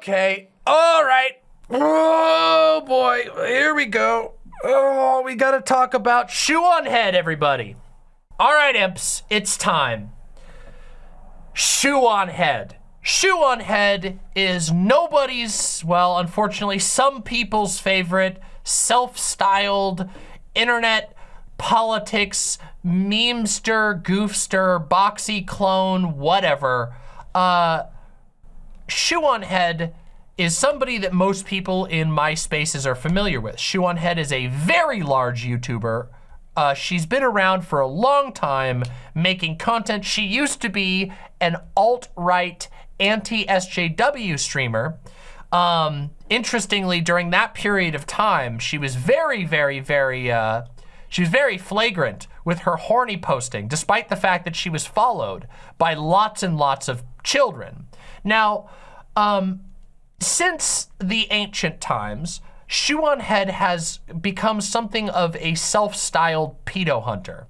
Okay. All right. Oh boy. Here we go. Oh, we got to talk about shoe on head, everybody. All right, imps. It's time. Shoe on head. Shoe on head is nobody's, well, unfortunately, some people's favorite self-styled internet politics memester, goofster, boxy clone, whatever. Uh, Shoe on Head is somebody that most people in my spaces are familiar with. Shoe on Head is a very large YouTuber. Uh, she's been around for a long time making content. She used to be an alt-right anti-SJW streamer. Um, interestingly, during that period of time, she was very, very, very, uh, she was very flagrant with her horny posting, despite the fact that she was followed by lots and lots of children. Now, um, since the ancient times, Shoe on Head has become something of a self-styled pedo hunter.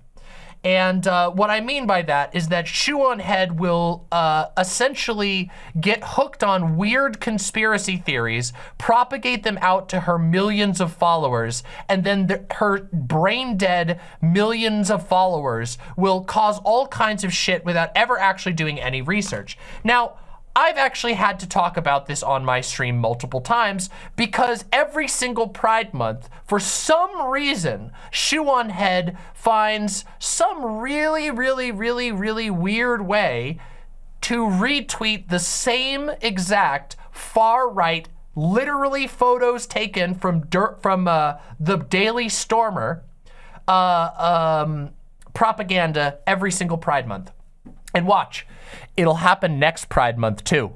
And uh, what I mean by that is that Shoe on Head will uh, essentially get hooked on weird conspiracy theories, propagate them out to her millions of followers, and then the, her brain dead millions of followers will cause all kinds of shit without ever actually doing any research. Now, I've actually had to talk about this on my stream multiple times because every single Pride Month, for some reason, Shoe on Head finds some really, really, really, really weird way to retweet the same exact far-right, literally photos taken from dirt from uh, the Daily Stormer uh, um, propaganda every single Pride Month. And watch, It'll happen next Pride Month too.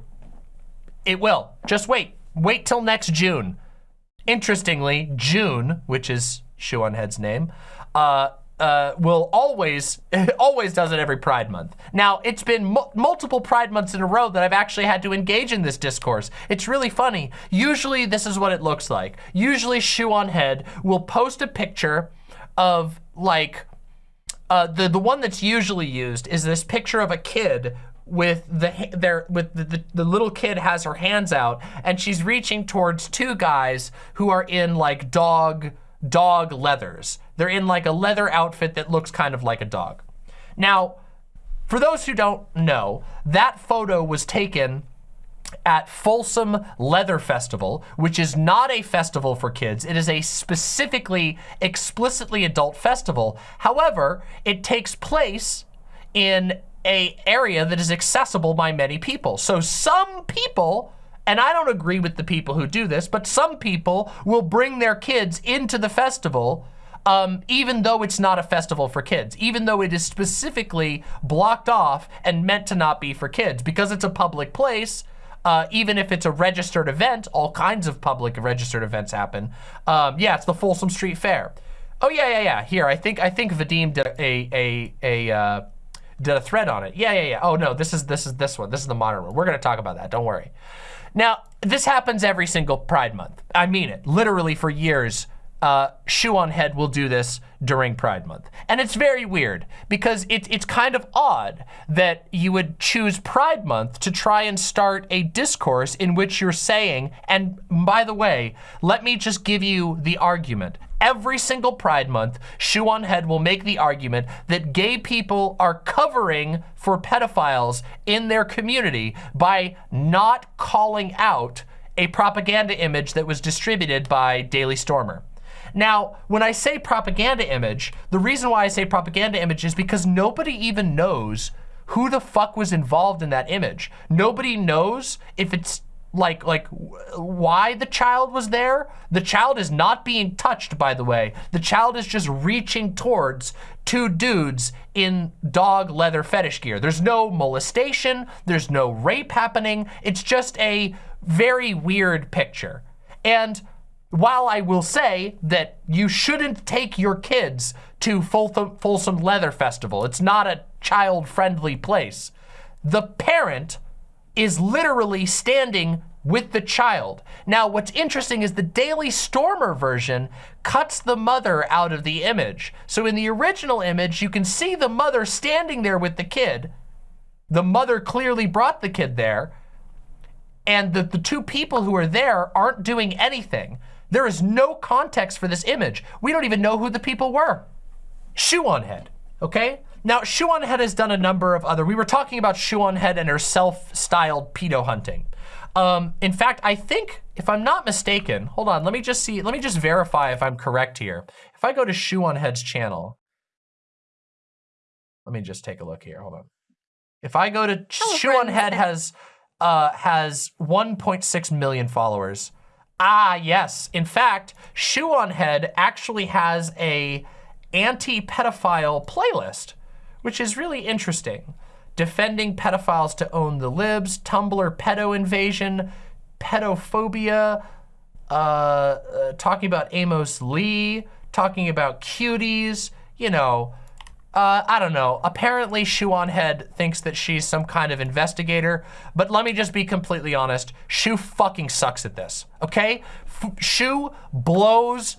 It will. Just wait. Wait till next June. Interestingly, June, which is Shoe on Head's name, uh, uh, will always, always does it every Pride Month. Now, it's been multiple Pride Months in a row that I've actually had to engage in this discourse. It's really funny. Usually, this is what it looks like. Usually, Shoe on Head will post a picture of, like, uh, the, the one that's usually used is this picture of a kid with the their with the, the, the, little kid has her hands out and she's reaching towards two guys who are in like dog dog leathers. They're in like a leather outfit that looks kind of like a dog. Now, for those who don't know, that photo was taken at Folsom Leather Festival, which is not a festival for kids. It is a specifically, explicitly adult festival. However, it takes place in a area that is accessible by many people. So some people, and I don't agree with the people who do this, but some people will bring their kids into the festival um, even though it's not a festival for kids, even though it is specifically blocked off and meant to not be for kids. Because it's a public place, uh, even if it's a registered event, all kinds of public registered events happen. Um, yeah, it's the Folsom Street Fair. Oh yeah, yeah, yeah. Here, I think I think Vadim did a a a uh, did a thread on it. Yeah, yeah, yeah. Oh no, this is this is this one. This is the modern one. We're gonna talk about that. Don't worry. Now, this happens every single Pride Month. I mean it. Literally for years, uh, Shoe on Head will do this during Pride Month. And it's very weird because it, it's kind of odd that you would choose Pride Month to try and start a discourse in which you're saying, and by the way, let me just give you the argument. Every single Pride Month, Shoe on Head will make the argument that gay people are covering for pedophiles in their community by not calling out a propaganda image that was distributed by Daily Stormer. Now, when I say propaganda image, the reason why I say propaganda image is because nobody even knows who the fuck was involved in that image. Nobody knows if it's like like why the child was there. The child is not being touched, by the way. The child is just reaching towards two dudes in dog leather fetish gear. There's no molestation, there's no rape happening. It's just a very weird picture. And while I will say that you shouldn't take your kids to Folsom Leather Festival, it's not a child-friendly place, the parent is literally standing with the child. Now, what's interesting is the Daily Stormer version cuts the mother out of the image. So in the original image, you can see the mother standing there with the kid. The mother clearly brought the kid there. and the, the two people who are there aren't doing anything. There is no context for this image. We don't even know who the people were. Shoe on head, okay? Now, Shoe on Head has done a number of other, we were talking about Shoe on Head and her self-styled pedo hunting. Um, in fact, I think, if I'm not mistaken, hold on, let me just see, let me just verify if I'm correct here. If I go to Shoe on Head's channel, let me just take a look here, hold on. If I go to Hello, Shoe on Head has, uh, has 1.6 million followers. Ah, yes. In fact, Shoe on Head actually has a anti-pedophile playlist which is really interesting. Defending pedophiles to own the libs, Tumblr pedo invasion, pedophobia, uh, uh, talking about Amos Lee, talking about cuties, you know, uh, I don't know. Apparently, Shoe on Head thinks that she's some kind of investigator, but let me just be completely honest. Shoe fucking sucks at this, okay? Shoe blows,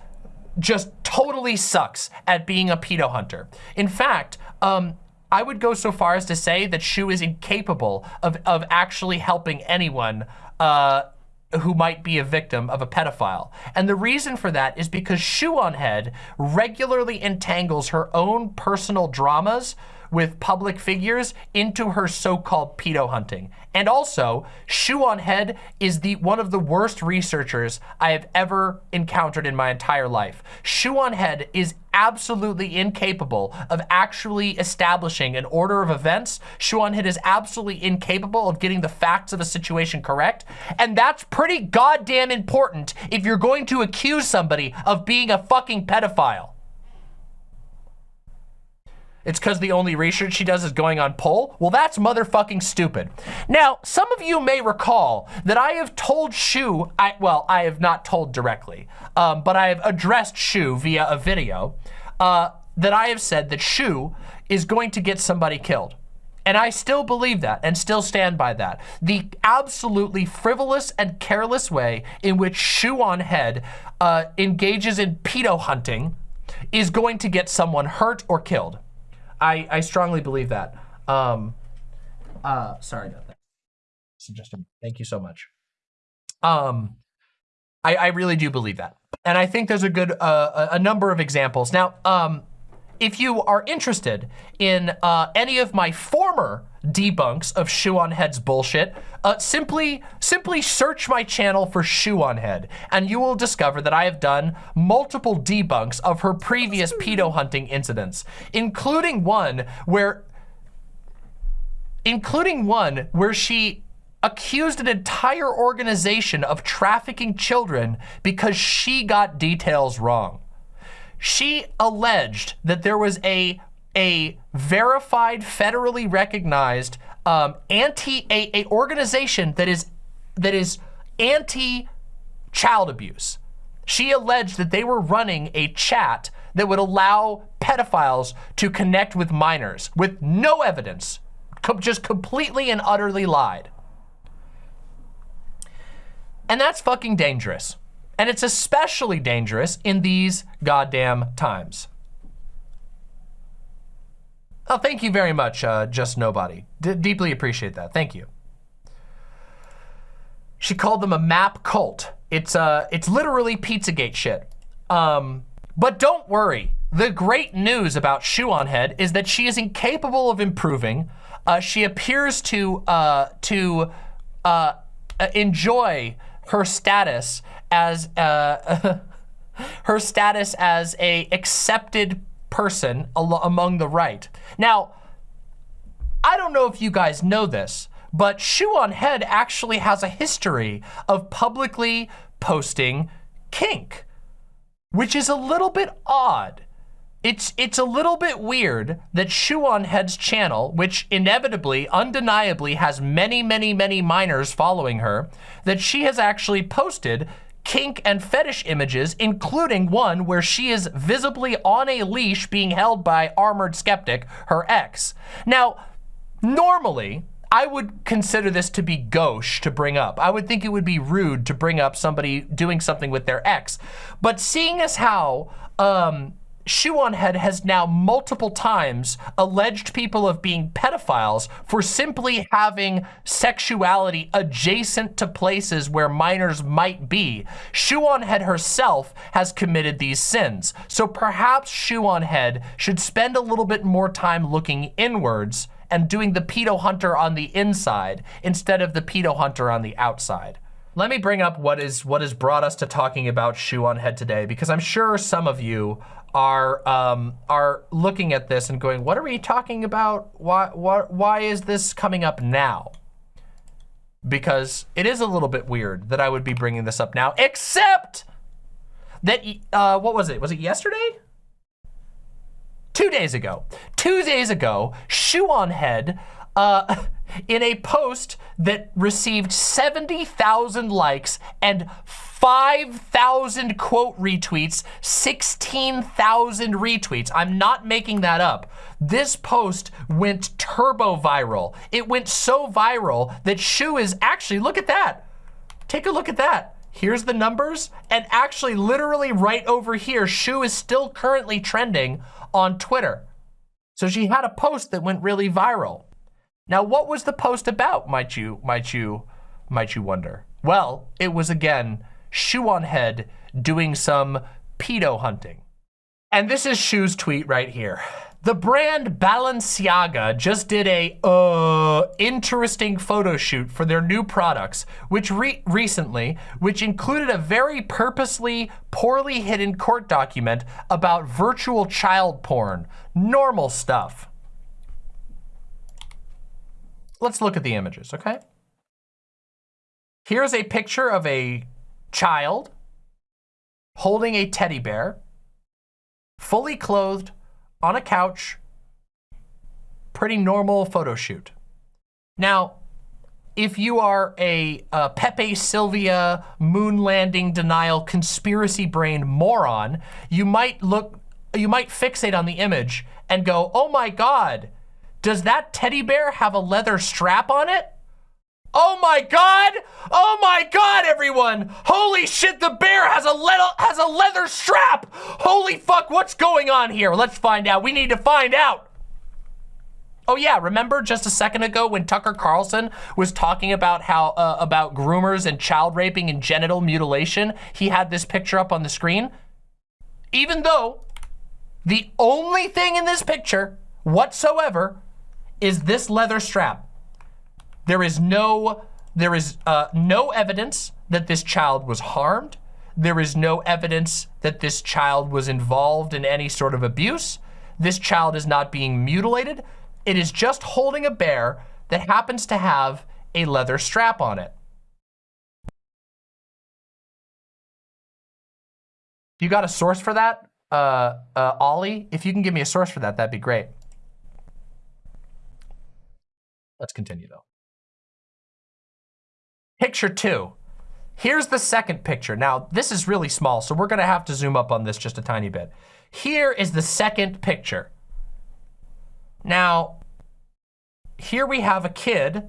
just totally sucks at being a pedo hunter. In fact, um, I would go so far as to say that Shu is incapable of, of actually helping anyone uh, who might be a victim of a pedophile. And the reason for that is because Shoe on Head regularly entangles her own personal dramas with public figures into her so-called pedo hunting. And also, Shoe on Head is the one of the worst researchers I have ever encountered in my entire life. Shoe on Head is absolutely incapable of actually establishing an order of events. Head is absolutely incapable of getting the facts of a situation correct. And that's pretty goddamn important if you're going to accuse somebody of being a fucking pedophile. It's because the only research she does is going on poll? Well, that's motherfucking stupid. Now, some of you may recall that I have told Shu, I, well, I have not told directly, um, but I have addressed Shu via a video, uh, that I have said that Shu is going to get somebody killed. And I still believe that and still stand by that. The absolutely frivolous and careless way in which Shoe on Head uh, engages in pedo hunting is going to get someone hurt or killed. I, I strongly believe that. Um, uh, sorry about that. Suggestion. Thank you so much. Um, I, I really do believe that. And I think there's a good, uh, a number of examples. Now, um, if you are interested in uh, any of my former debunks of Shoe on Head's bullshit, uh, simply, simply search my channel for Shoe on Head, and you will discover that I have done multiple debunks of her previous pedo hunting incidents, including one where, including one where she accused an entire organization of trafficking children because she got details wrong. She alleged that there was a a verified, federally recognized um, anti a, a organization that is that is anti child abuse. She alleged that they were running a chat that would allow pedophiles to connect with minors with no evidence, just completely and utterly lied. And that's fucking dangerous. And it's especially dangerous in these goddamn times. Oh, thank you very much, uh, Just Nobody. D deeply appreciate that. Thank you. She called them a map cult. It's uh, it's literally Pizzagate shit. Um, but don't worry. The great news about Shoe on Head is that she is incapable of improving. Uh, she appears to uh, to uh, enjoy her status as uh, her status as a accepted person among the right. Now, I don't know if you guys know this, but Shoe on Head actually has a history of publicly posting kink, which is a little bit odd. It's, it's a little bit weird that Shoe on Head's channel, which inevitably, undeniably has many, many, many minors following her, that she has actually posted kink and fetish images, including one where she is visibly on a leash being held by Armored Skeptic, her ex. Now, normally, I would consider this to be gauche to bring up. I would think it would be rude to bring up somebody doing something with their ex. But seeing as how um, Shoe-on-Head has now multiple times alleged people of being pedophiles for simply having sexuality adjacent to places where minors might be. Shoe-on-Head herself has committed these sins. So perhaps Shoe-on-Head should spend a little bit more time looking inwards and doing the pedo hunter on the inside instead of the pedo hunter on the outside. Let me bring up what is what has brought us to talking about Shoe-on-Head today because I'm sure some of you are um, are looking at this and going, what are we talking about? Why, why, why is this coming up now? Because it is a little bit weird that I would be bringing this up now, except that, uh, what was it? Was it yesterday? Two days ago. Two days ago, Shoe-on-Head uh, in a post that received 70,000 likes and 5,000 quote retweets, 16,000 retweets. I'm not making that up. This post went turbo viral. It went so viral that Shu is actually, look at that. Take a look at that. Here's the numbers. And actually, literally right over here, Shu is still currently trending on Twitter. So she had a post that went really viral. Now, what was the post about, might you, might you, might you wonder? Well, it was again, Shoe-on-Head doing some pedo hunting. And this is Shu's tweet right here. The brand Balenciaga just did a uh, interesting photo shoot for their new products, which re recently, which included a very purposely poorly hidden court document about virtual child porn. Normal stuff. Let's look at the images, okay? Here's a picture of a child holding a teddy bear, fully clothed on a couch, pretty normal photo shoot. Now, if you are a, a, Pepe Silvia moon landing denial conspiracy brain moron, you might look, you might fixate on the image and go, oh my God, does that teddy bear have a leather strap on it? Oh my God! Oh my God, everyone! Holy shit, the bear has a, le has a leather strap! Holy fuck, what's going on here? Let's find out. We need to find out. Oh yeah, remember just a second ago when Tucker Carlson was talking about how, uh, about groomers and child raping and genital mutilation? He had this picture up on the screen. Even though the only thing in this picture whatsoever is this leather strap. There is no, there is uh, no evidence that this child was harmed. There is no evidence that this child was involved in any sort of abuse. This child is not being mutilated. It is just holding a bear that happens to have a leather strap on it. You got a source for that, uh, uh, Ollie? If you can give me a source for that, that'd be great. Let's continue though. Picture two. Here's the second picture. Now, this is really small, so we're gonna have to zoom up on this just a tiny bit. Here is the second picture. Now, here we have a kid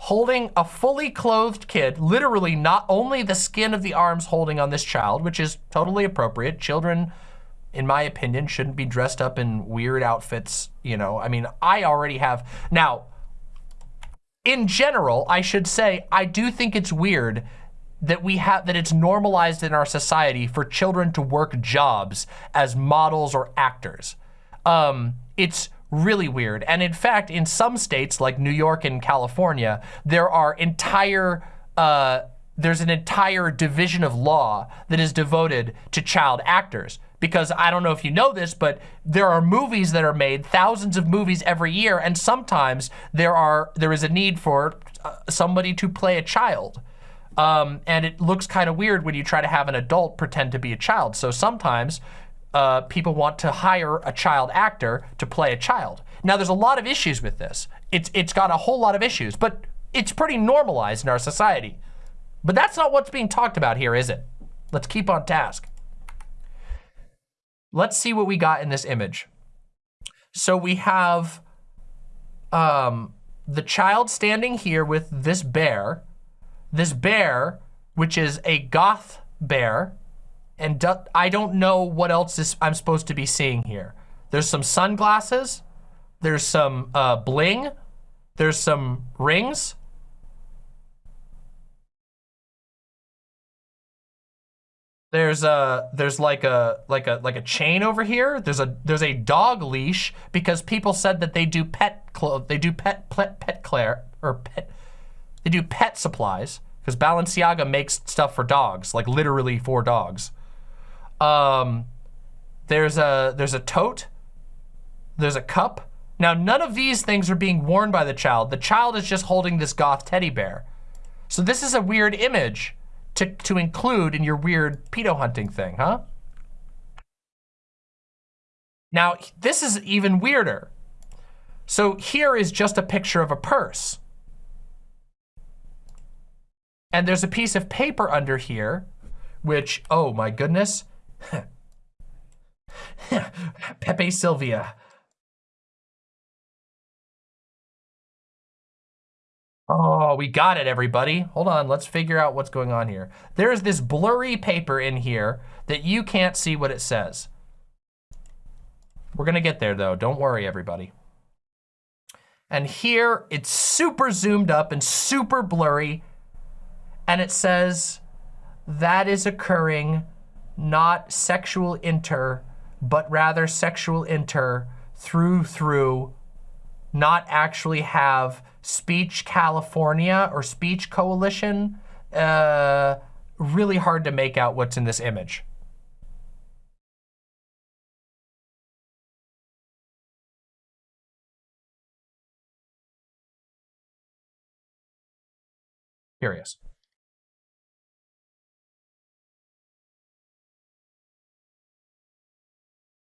holding a fully clothed kid, literally not only the skin of the arms holding on this child, which is totally appropriate. Children, in my opinion, shouldn't be dressed up in weird outfits, you know. I mean, I already have, now, in general, I should say, I do think it's weird that we have that it's normalized in our society for children to work jobs as models or actors. Um, it's really weird. And in fact, in some states like New York and California, there are entire uh, there's an entire division of law that is devoted to child actors because I don't know if you know this, but there are movies that are made, thousands of movies every year, and sometimes there are there is a need for uh, somebody to play a child. Um, and it looks kind of weird when you try to have an adult pretend to be a child. So sometimes uh, people want to hire a child actor to play a child. Now, there's a lot of issues with this. It's It's got a whole lot of issues, but it's pretty normalized in our society. But that's not what's being talked about here, is it? Let's keep on task. Let's see what we got in this image. So we have um, the child standing here with this bear. This bear, which is a goth bear, and do, I don't know what else is, I'm supposed to be seeing here. There's some sunglasses. There's some uh, bling. There's some rings. There's a there's like a like a like a chain over here. There's a there's a dog leash because people said that they do pet clo they do pet pet pet claire or pet they do pet supplies because Balenciaga makes stuff for dogs, like literally for dogs. Um, there's a there's a tote. There's a cup. Now none of these things are being worn by the child. The child is just holding this goth teddy bear. So this is a weird image to, to include in your weird pedo hunting thing, huh? Now, this is even weirder. So here is just a picture of a purse. And there's a piece of paper under here, which, oh my goodness. Pepe Silvia. Oh, we got it, everybody. Hold on, let's figure out what's going on here. There's this blurry paper in here that you can't see what it says. We're gonna get there though, don't worry, everybody. And here, it's super zoomed up and super blurry, and it says, that is occurring not sexual inter, but rather sexual inter through through, not actually have Speech California or Speech Coalition. Uh, really hard to make out what's in this image. Curious.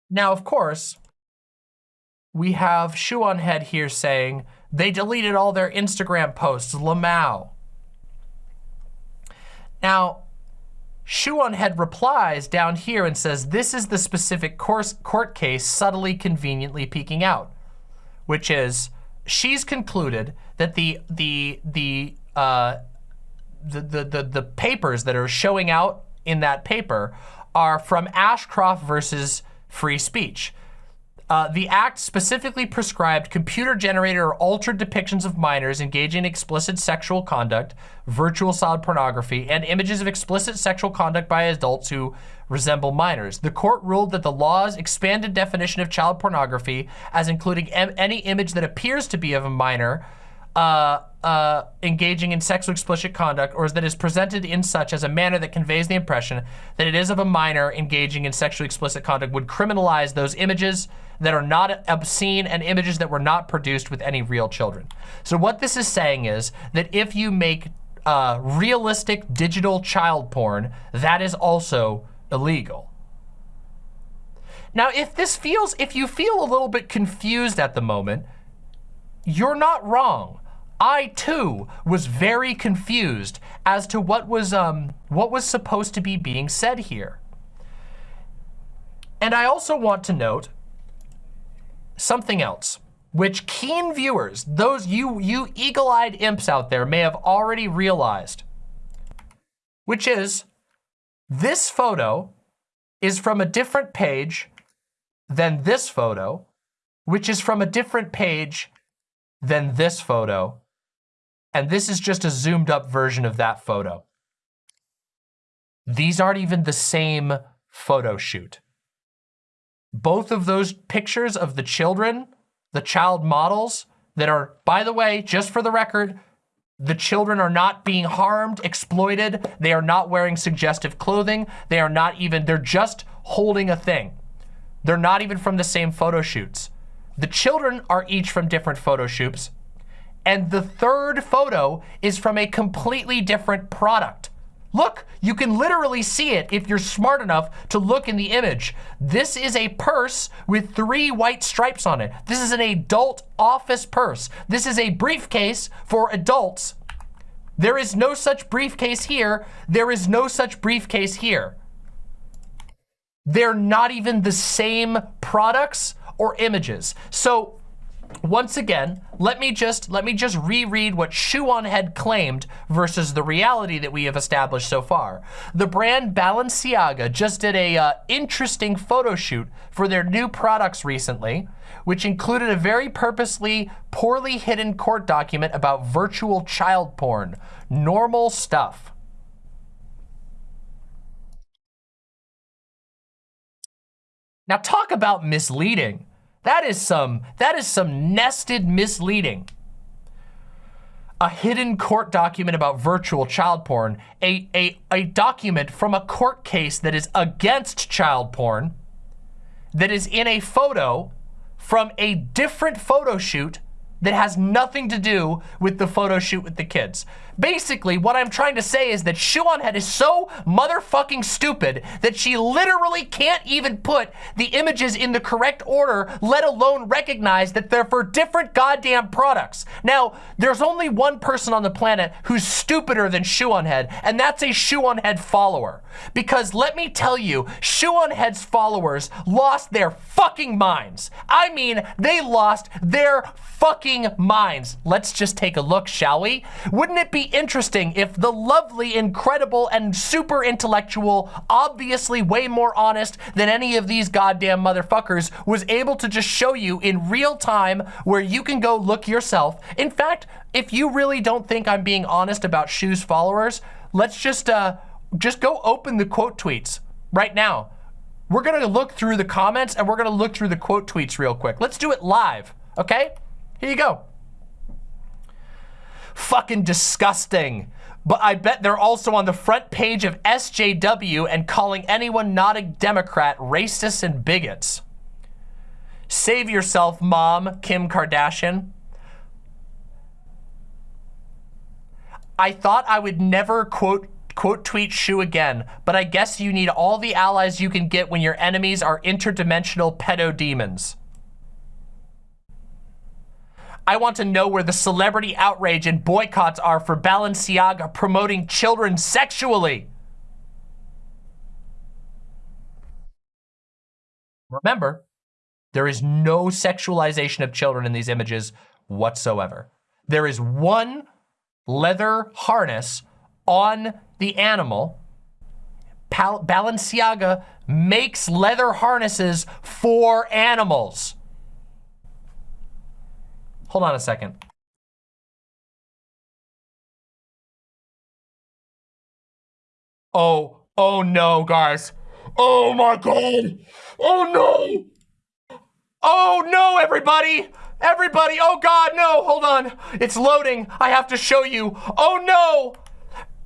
Now, of course, we have Shoe on Head here saying they deleted all their Instagram posts, Lamau. Now, Shoe on Head replies down here and says, this is the specific court case subtly conveniently peeking out, which is she's concluded that the, the, the, uh, the, the, the, the papers that are showing out in that paper are from Ashcroft versus free speech. Uh, the act specifically prescribed computer-generated or altered depictions of minors engaging in explicit sexual conduct, virtual child pornography, and images of explicit sexual conduct by adults who resemble minors. The court ruled that the law's expanded definition of child pornography as including any image that appears to be of a minor uh, uh, engaging in sexually explicit conduct or that is presented in such as a manner that conveys the impression that it is of a minor engaging in sexually explicit conduct would criminalize those images that are not obscene and images that were not produced with any real children. So what this is saying is that if you make uh, realistic digital child porn, that is also illegal. Now, if this feels, if you feel a little bit confused at the moment, you're not wrong. I too was very confused as to what was um, what was supposed to be being said here. And I also want to note something else, which keen viewers, those you, you eagle-eyed imps out there may have already realized, which is this photo is from a different page than this photo, which is from a different page than this photo, and this is just a zoomed up version of that photo. These aren't even the same photo shoot. Both of those pictures of the children, the child models that are, by the way, just for the record, the children are not being harmed, exploited. They are not wearing suggestive clothing. They are not even, they're just holding a thing. They're not even from the same photo shoots. The children are each from different photo shoots. And the third photo is from a completely different product. Look, you can literally see it if you're smart enough to look in the image. This is a purse with three white stripes on it. This is an adult office purse. This is a briefcase for adults. There is no such briefcase here. There is no such briefcase here. They're not even the same products or images. So once again, let me just let me just reread what Shoe on Head claimed versus the reality that we have established so far. The brand Balenciaga just did a uh, interesting photo shoot for their new products recently, which included a very purposely poorly hidden court document about virtual child porn. Normal stuff. Now talk about misleading. That is some, that is some nested misleading. A hidden court document about virtual child porn, a, a, a document from a court case that is against child porn, that is in a photo from a different photo shoot that has nothing to do with the photo shoot with the kids. Basically, what I'm trying to say is that Shoe on Head is so motherfucking stupid that she literally can't even put the images in the correct order, let alone recognize that they're for different goddamn products. Now, there's only one person on the planet who's stupider than Shoe on Head, and that's a Shoe on Head follower. Because let me tell you, Shoe on Head's followers lost their fucking minds. I mean, they lost their fucking minds. Let's just take a look, shall we? Wouldn't it be interesting if the lovely, incredible, and super intellectual, obviously way more honest than any of these goddamn motherfuckers, was able to just show you in real time where you can go look yourself. In fact, if you really don't think I'm being honest about Shoe's followers, let's just, uh, just go open the quote tweets right now. We're gonna look through the comments and we're gonna look through the quote tweets real quick. Let's do it live, okay? Here you go. Fucking disgusting. But I bet they're also on the front page of SJW and calling anyone not a Democrat racist and bigots. Save yourself, mom, Kim Kardashian. I thought I would never quote quote tweet Shoe again, but I guess you need all the allies you can get when your enemies are interdimensional pedo demons. I want to know where the celebrity outrage and boycotts are for Balenciaga promoting children sexually. Remember, there is no sexualization of children in these images whatsoever. There is one leather harness on the animal. Pal Balenciaga makes leather harnesses for animals. Hold on a second. Oh, oh no, guys. Oh my God. Oh no. Oh no, everybody. Everybody, oh God, no, hold on. It's loading. I have to show you. Oh no.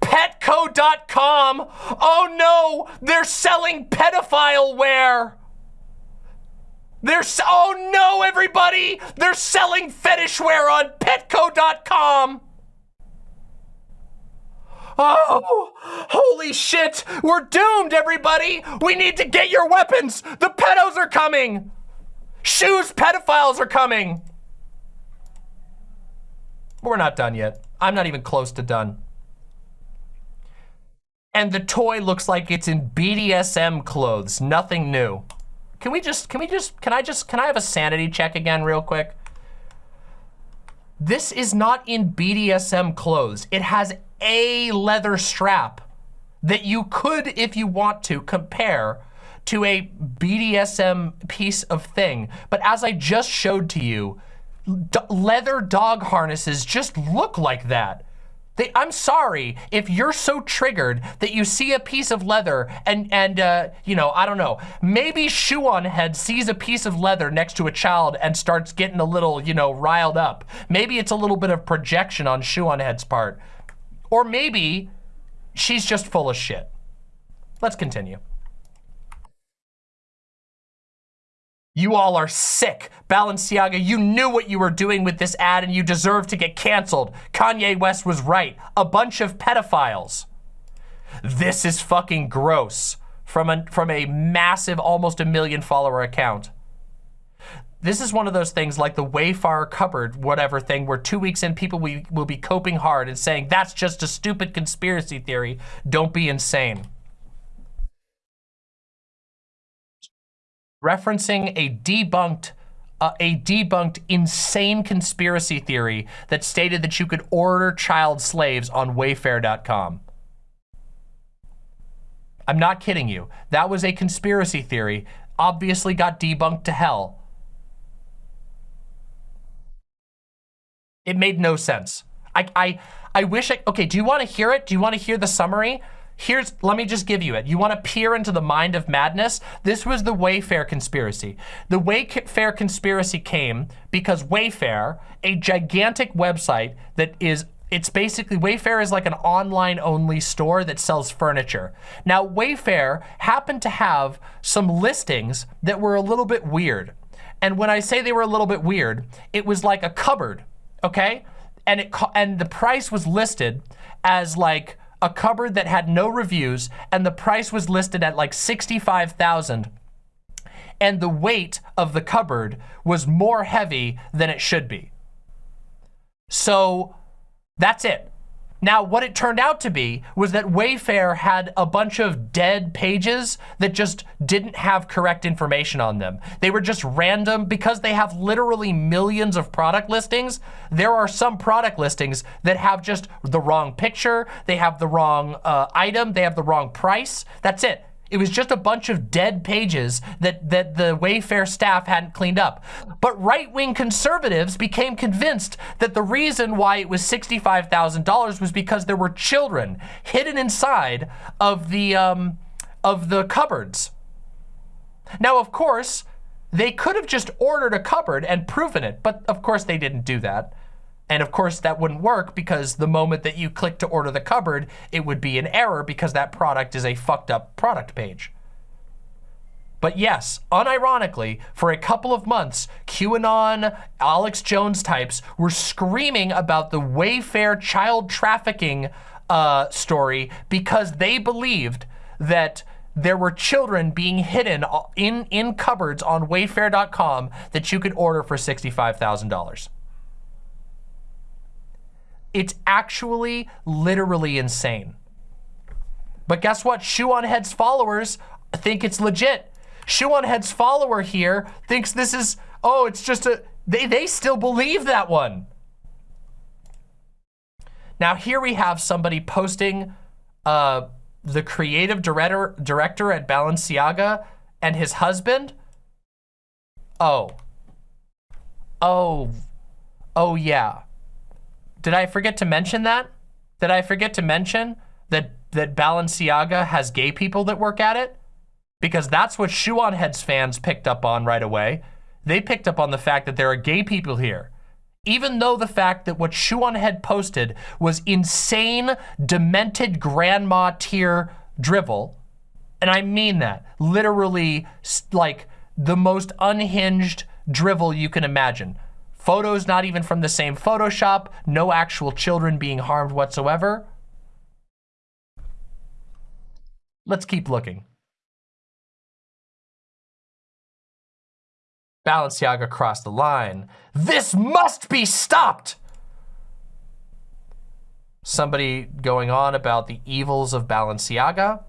Petco.com. Oh no, they're selling pedophile wear. They're, oh no, everybody! They're selling fetish wear on Petco.com! Oh, holy shit! We're doomed, everybody! We need to get your weapons! The pedos are coming! Shoes pedophiles are coming! We're not done yet. I'm not even close to done. And the toy looks like it's in BDSM clothes. Nothing new. Can we just, can we just, can I just, can I have a sanity check again real quick? This is not in BDSM clothes. It has a leather strap that you could, if you want to, compare to a BDSM piece of thing. But as I just showed to you, leather dog harnesses just look like that. They, I'm sorry if you're so triggered that you see a piece of leather and, and uh, you know, I don't know, maybe Shoe on Head sees a piece of leather next to a child and starts getting a little, you know, riled up. Maybe it's a little bit of projection on Shoe on Head's part. Or maybe she's just full of shit. Let's continue. You all are sick. Balenciaga, you knew what you were doing with this ad and you deserve to get canceled. Kanye West was right. A bunch of pedophiles. This is fucking gross from a, from a massive, almost a million follower account. This is one of those things like the Wayfarer cupboard, whatever thing, where two weeks in people we, will be coping hard and saying, that's just a stupid conspiracy theory. Don't be insane. Referencing a debunked uh, a debunked insane conspiracy theory that stated that you could order child slaves on Wayfair.com. I'm not kidding you. That was a conspiracy theory. Obviously got debunked to hell. It made no sense. I, I, I wish I, okay, do you want to hear it? Do you want to hear the summary? Here's, let me just give you it. You want to peer into the mind of madness? This was the Wayfair conspiracy. The Wayfair conspiracy came because Wayfair, a gigantic website that is it's basically, Wayfair is like an online only store that sells furniture. Now, Wayfair happened to have some listings that were a little bit weird. And when I say they were a little bit weird, it was like a cupboard, okay? And it and the price was listed as like a cupboard that had no reviews and the price was listed at like 65,000 and the weight of the cupboard was more heavy than it should be. So that's it. Now, what it turned out to be was that Wayfair had a bunch of dead pages that just didn't have correct information on them. They were just random because they have literally millions of product listings. There are some product listings that have just the wrong picture, they have the wrong uh, item, they have the wrong price. That's it. It was just a bunch of dead pages that, that the Wayfair staff hadn't cleaned up. But right-wing conservatives became convinced that the reason why it was $65,000 was because there were children hidden inside of the, um, of the cupboards. Now, of course, they could have just ordered a cupboard and proven it, but of course they didn't do that. And of course that wouldn't work because the moment that you click to order the cupboard, it would be an error because that product is a fucked up product page. But yes, unironically, for a couple of months, QAnon, Alex Jones types were screaming about the Wayfair child trafficking uh, story because they believed that there were children being hidden in, in cupboards on Wayfair.com that you could order for $65,000. It's actually literally insane. But guess what? Shoe on Head's followers think it's legit. Shoe on Head's follower here thinks this is, oh, it's just a, they, they still believe that one. Now here we have somebody posting uh, the creative director, director at Balenciaga and his husband. Oh. Oh. Oh yeah. Did I forget to mention that? Did I forget to mention that, that Balenciaga has gay people that work at it? Because that's what Shoe on Heads fans picked up on right away. They picked up on the fact that there are gay people here. Even though the fact that what Shoe on Head posted was insane, demented grandma tier drivel, and I mean that, literally like the most unhinged drivel you can imagine. Photos not even from the same Photoshop, no actual children being harmed whatsoever. Let's keep looking. Balenciaga crossed the line. This must be stopped! Somebody going on about the evils of Balenciaga.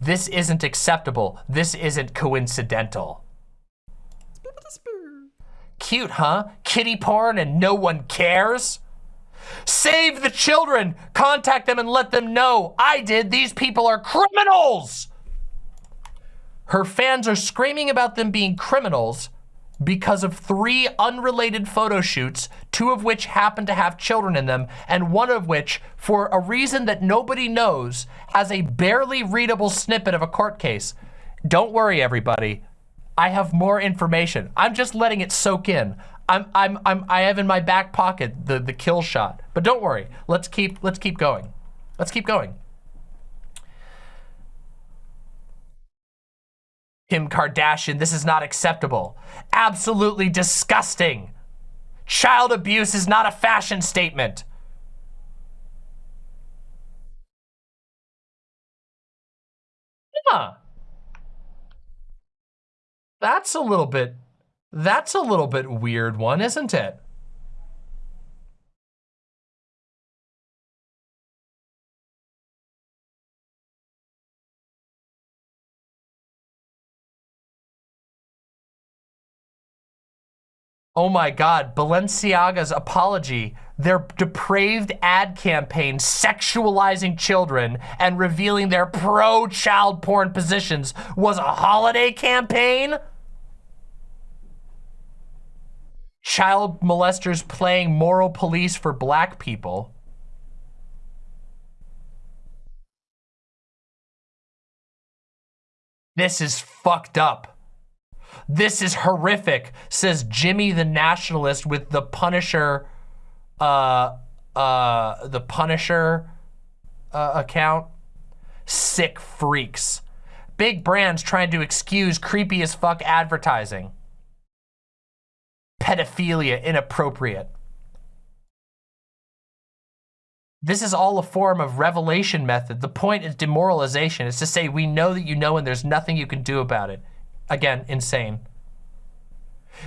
This isn't acceptable. This isn't coincidental. Cute, huh? Kiddie porn and no one cares? Save the children! Contact them and let them know. I did. These people are criminals! Her fans are screaming about them being criminals because of three unrelated photo shoots, two of which happen to have children in them, and one of which, for a reason that nobody knows, has a barely readable snippet of a court case. Don't worry, everybody. I have more information. I'm just letting it soak in. I'm, I'm, I'm, I have in my back pocket the, the kill shot. But don't worry. Let's keep, let's keep going. Let's keep going. Kim Kardashian, this is not acceptable. Absolutely disgusting. Child abuse is not a fashion statement. Huh. That's a little bit, that's a little bit weird one, isn't it? Oh my God, Balenciaga's apology, their depraved ad campaign sexualizing children and revealing their pro-child porn positions was a holiday campaign? Child molesters playing moral police for black people. This is fucked up. This is horrific, says Jimmy the Nationalist with the Punisher, uh, uh, the Punisher uh, account. Sick freaks. Big brands trying to excuse creepy as fuck advertising. Pedophilia inappropriate. This is all a form of revelation method. The point is demoralization. It's to say we know that you know and there's nothing you can do about it. Again, insane.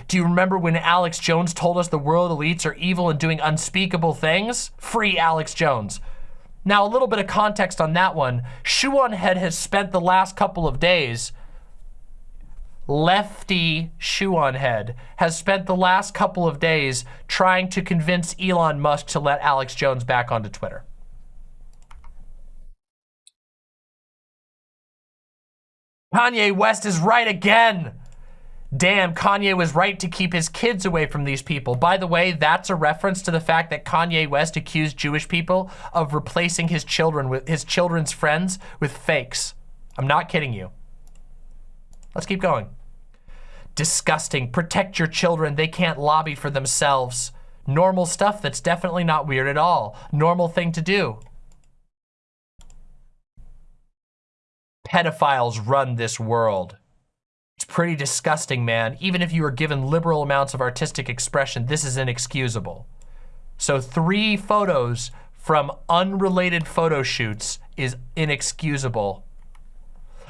Do you remember when Alex Jones told us the world elites are evil and doing unspeakable things? Free Alex Jones. Now, a little bit of context on that one. Shoe Head has spent the last couple of days, lefty Shoe on Head has spent the last couple of days trying to convince Elon Musk to let Alex Jones back onto Twitter. Kanye West is right again. Damn, Kanye was right to keep his kids away from these people. By the way, that's a reference to the fact that Kanye West accused Jewish people of replacing his children with his children's friends with fakes. I'm not kidding you. Let's keep going. Disgusting. Protect your children. They can't lobby for themselves. Normal stuff that's definitely not weird at all. Normal thing to do. pedophiles run this world. It's pretty disgusting, man. Even if you are given liberal amounts of artistic expression, this is inexcusable. So three photos from unrelated photo shoots is inexcusable.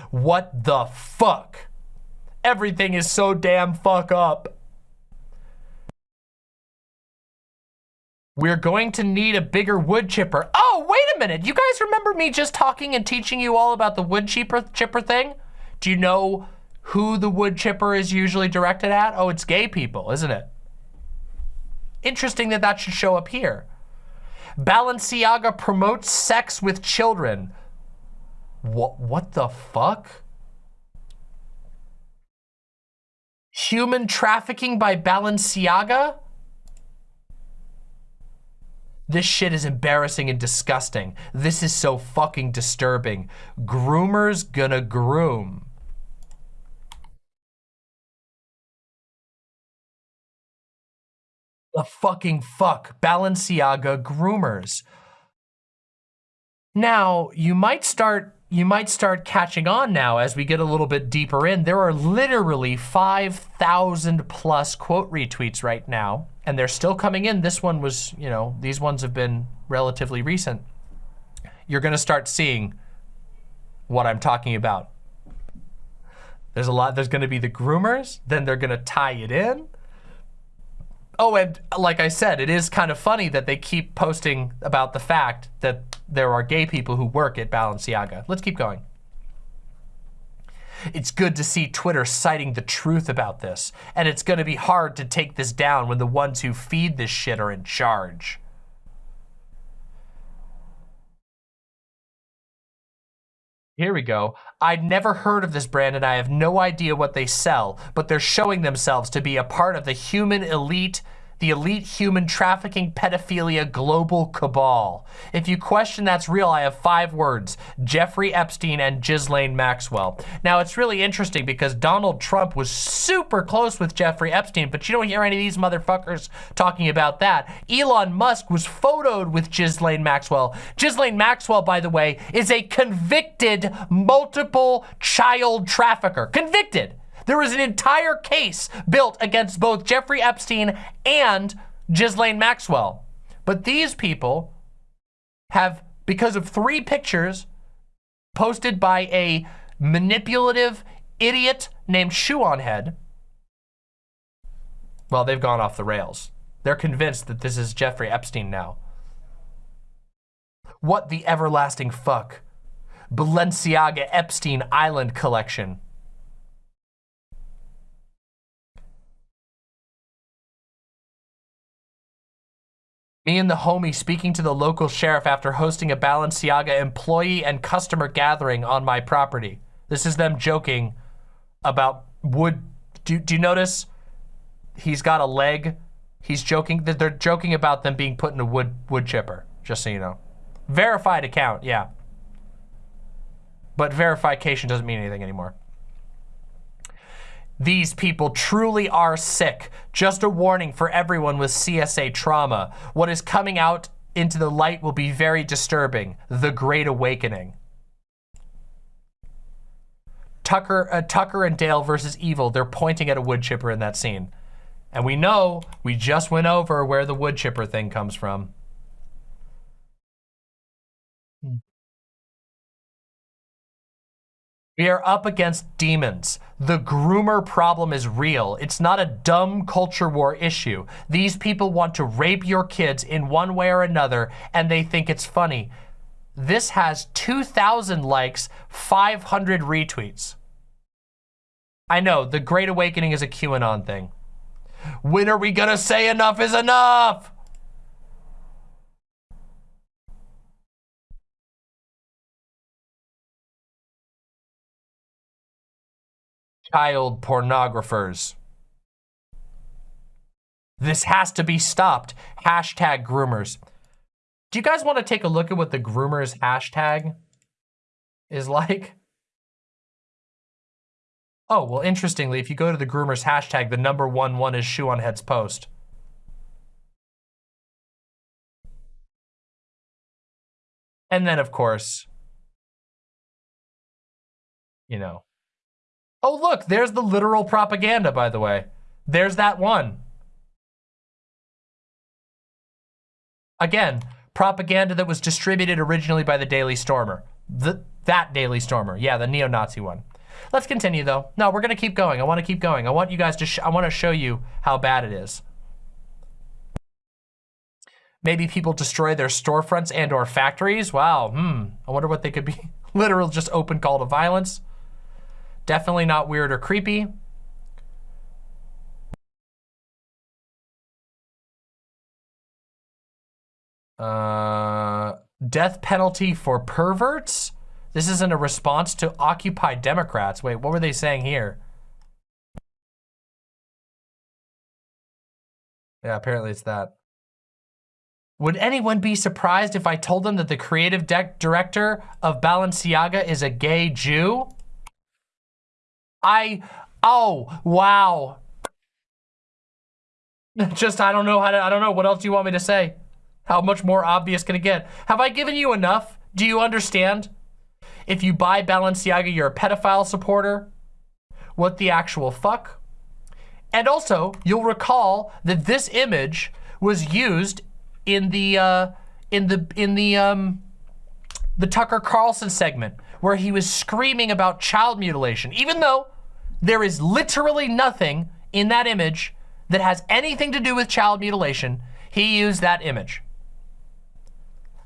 What the fuck? Everything is so damn fuck up. We're going to need a bigger wood chipper. Oh, wait a minute. You guys remember me just talking and teaching you all about the wood chipper, chipper thing? Do you know who the wood chipper is usually directed at? Oh, it's gay people, isn't it? Interesting that that should show up here. Balenciaga promotes sex with children. What, what the fuck? Human trafficking by Balenciaga? This shit is embarrassing and disgusting. This is so fucking disturbing. Groomers gonna groom. The fucking fuck. Balenciaga groomers. Now, you might start you might start catching on now as we get a little bit deeper in. There are literally 5,000 plus quote retweets right now, and they're still coming in. This one was, you know, these ones have been relatively recent. You're gonna start seeing what I'm talking about. There's a lot, there's gonna be the groomers, then they're gonna tie it in. Oh, and like I said, it is kind of funny that they keep posting about the fact that there are gay people who work at Balenciaga. Let's keep going. It's good to see Twitter citing the truth about this, and it's going to be hard to take this down when the ones who feed this shit are in charge. Here we go. I'd never heard of this brand and I have no idea what they sell, but they're showing themselves to be a part of the human elite the elite human trafficking pedophilia global cabal. If you question that's real, I have five words, Jeffrey Epstein and Ghislaine Maxwell. Now, it's really interesting because Donald Trump was super close with Jeffrey Epstein, but you don't hear any of these motherfuckers talking about that. Elon Musk was photoed with Ghislaine Maxwell. Ghislaine Maxwell, by the way, is a convicted multiple child trafficker. Convicted. There was an entire case built against both Jeffrey Epstein and Ghislaine Maxwell. But these people have, because of three pictures posted by a manipulative idiot named Shoe on Head, well, they've gone off the rails. They're convinced that this is Jeffrey Epstein now. What the everlasting fuck? Balenciaga Epstein Island Collection. Me and the homie speaking to the local sheriff after hosting a Balenciaga employee and customer gathering on my property. This is them joking about wood. Do, do you notice he's got a leg? He's joking they're joking about them being put in a wood wood chipper, just so you know. Verified account, yeah. But verification doesn't mean anything anymore. These people truly are sick. Just a warning for everyone with CSA trauma. What is coming out into the light will be very disturbing. The Great Awakening. Tucker, uh, Tucker and Dale versus Evil. They're pointing at a wood chipper in that scene. And we know, we just went over where the wood chipper thing comes from. We are up against demons. The groomer problem is real. It's not a dumb culture war issue. These people want to rape your kids in one way or another, and they think it's funny. This has 2,000 likes, 500 retweets. I know, the Great Awakening is a QAnon thing. When are we gonna say enough is enough? Child pornographers. This has to be stopped. Hashtag groomers. Do you guys want to take a look at what the groomers hashtag is like? Oh, well, interestingly, if you go to the groomers hashtag, the number one one is shoe on head's post. And then, of course, you know, Oh, look, there's the literal propaganda, by the way. There's that one. Again, propaganda that was distributed originally by the Daily Stormer. The, that Daily Stormer. Yeah, the neo-Nazi one. Let's continue, though. No, we're going to keep going. I want to keep going. I want you guys to, I want to show you how bad it is. Maybe people destroy their storefronts and or factories. Wow, hmm. I wonder what they could be. Literal just open call to violence. Definitely not weird or creepy. Uh, death penalty for perverts? This isn't a response to Occupy Democrats. Wait, what were they saying here? Yeah, apparently it's that. Would anyone be surprised if I told them that the creative director of Balenciaga is a gay Jew? I, oh, wow. Just, I don't know how to, I don't know. What else do you want me to say? How much more obvious can it get? Have I given you enough? Do you understand? If you buy Balenciaga, you're a pedophile supporter. What the actual fuck? And also, you'll recall that this image was used in the, uh, in the, in the, um, the Tucker Carlson segment where he was screaming about child mutilation, even though there is literally nothing in that image that has anything to do with child mutilation. He used that image.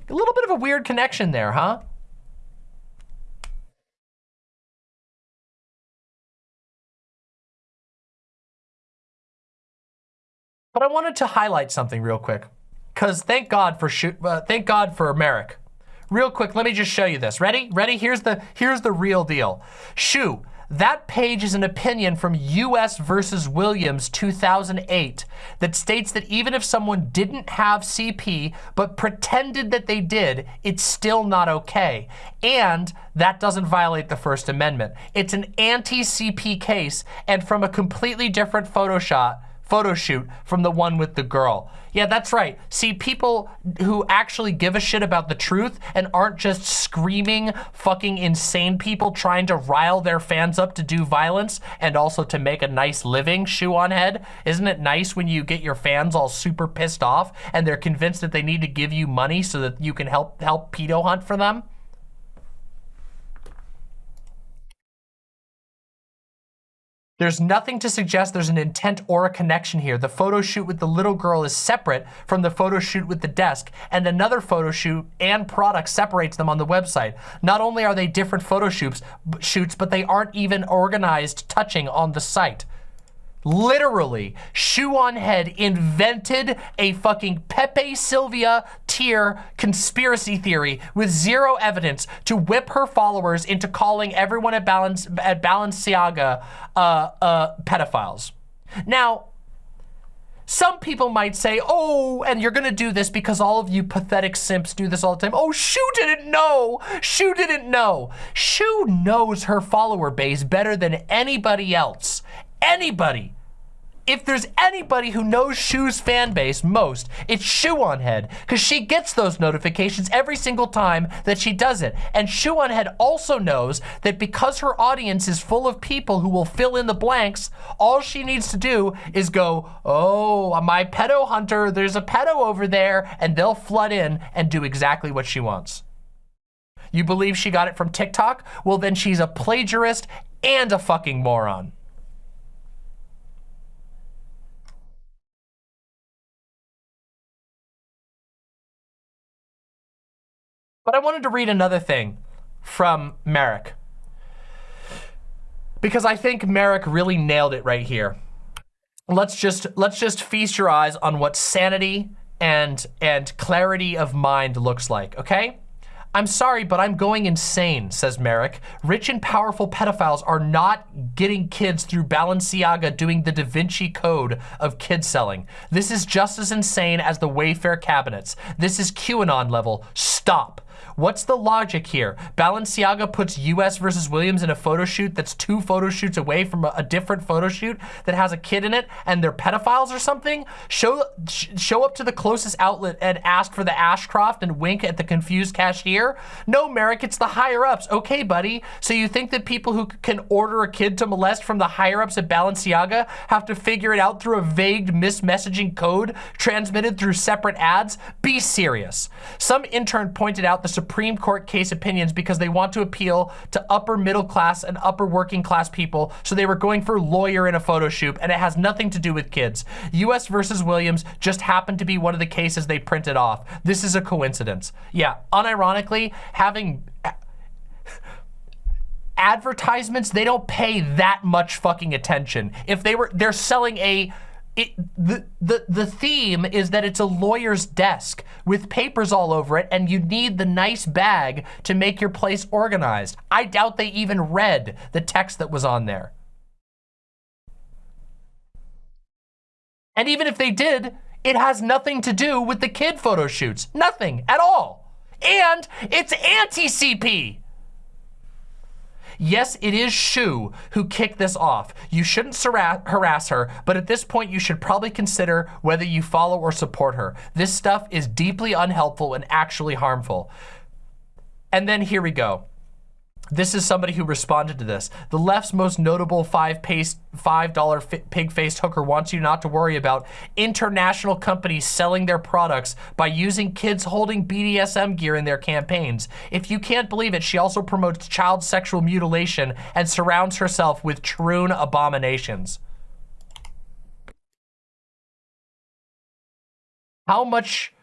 A little bit of a weird connection there, huh? But I wanted to highlight something real quick, because thank God for shoot, uh, thank God for Merrick. Real quick, let me just show you this. Ready? Ready? Here's the here's the real deal. Shu, that page is an opinion from U.S. versus Williams 2008 that states that even if someone didn't have CP but pretended that they did, it's still not okay. And that doesn't violate the First Amendment. It's an anti-CP case and from a completely different Photoshop photo shoot from the one with the girl. Yeah, that's right. See, people who actually give a shit about the truth and aren't just screaming fucking insane people trying to rile their fans up to do violence and also to make a nice living, shoe on head. Isn't it nice when you get your fans all super pissed off and they're convinced that they need to give you money so that you can help help pedo hunt for them? There's nothing to suggest there's an intent or a connection here. The photo shoot with the little girl is separate from the photo shoot with the desk, and another photo shoot and product separates them on the website. Not only are they different photo shoots, shoots but they aren't even organized touching on the site. Literally, Shoe on Head invented a fucking Pepe Silvia tier conspiracy theory with zero evidence to whip her followers into calling everyone at, Balance, at Balenciaga uh, uh, pedophiles. Now, some people might say, oh, and you're gonna do this because all of you pathetic simps do this all the time. Oh, Shu didn't know. Shu didn't know. Shu knows her follower base better than anybody else. Anybody if there's anybody who knows Shu's fan base most, it's Shoe on Head, because she gets those notifications every single time that she does it. And Shoe on Head also knows that because her audience is full of people who will fill in the blanks, all she needs to do is go, oh, uh, my pedo hunter, there's a pedo over there, and they'll flood in and do exactly what she wants. You believe she got it from TikTok? Well, then she's a plagiarist and a fucking moron. But I wanted to read another thing from Merrick. Because I think Merrick really nailed it right here. Let's just let's just feast your eyes on what sanity and and clarity of mind looks like, okay? I'm sorry, but I'm going insane, says Merrick. Rich and powerful pedophiles are not getting kids through Balenciaga doing the Da Vinci Code of kid selling. This is just as insane as the Wayfair cabinets. This is QAnon level. Stop. What's the logic here? Balenciaga puts US versus Williams in a photo shoot that's two photo shoots away from a, a different photo shoot that has a kid in it and they're pedophiles or something? Show, sh show up to the closest outlet and ask for the Ashcroft and wink at the confused cashier? No, Merrick, it's the higher ups. Okay, buddy. So you think that people who can order a kid to molest from the higher ups at Balenciaga have to figure it out through a vague mismessaging code transmitted through separate ads? Be serious. Some intern pointed out the Supreme Court case opinions because they want to appeal to upper middle class and upper working class people. So they were going for lawyer in a photo shoot and it has nothing to do with kids. US versus Williams just happened to be one of the cases they printed off. This is a coincidence. Yeah, unironically, having advertisements, they don't pay that much fucking attention. If they were, they're selling a it, the, the, the theme is that it's a lawyer's desk with papers all over it and you need the nice bag to make your place organized. I doubt they even read the text that was on there. And even if they did, it has nothing to do with the kid photo shoots. Nothing at all. And it's anti-CP. Yes, it is Shu who kicked this off. You shouldn't harass her, but at this point, you should probably consider whether you follow or support her. This stuff is deeply unhelpful and actually harmful. And then here we go. This is somebody who responded to this. The left's most notable $5 pig-faced hooker wants you not to worry about international companies selling their products by using kids holding BDSM gear in their campaigns. If you can't believe it, she also promotes child sexual mutilation and surrounds herself with troon abominations. How much,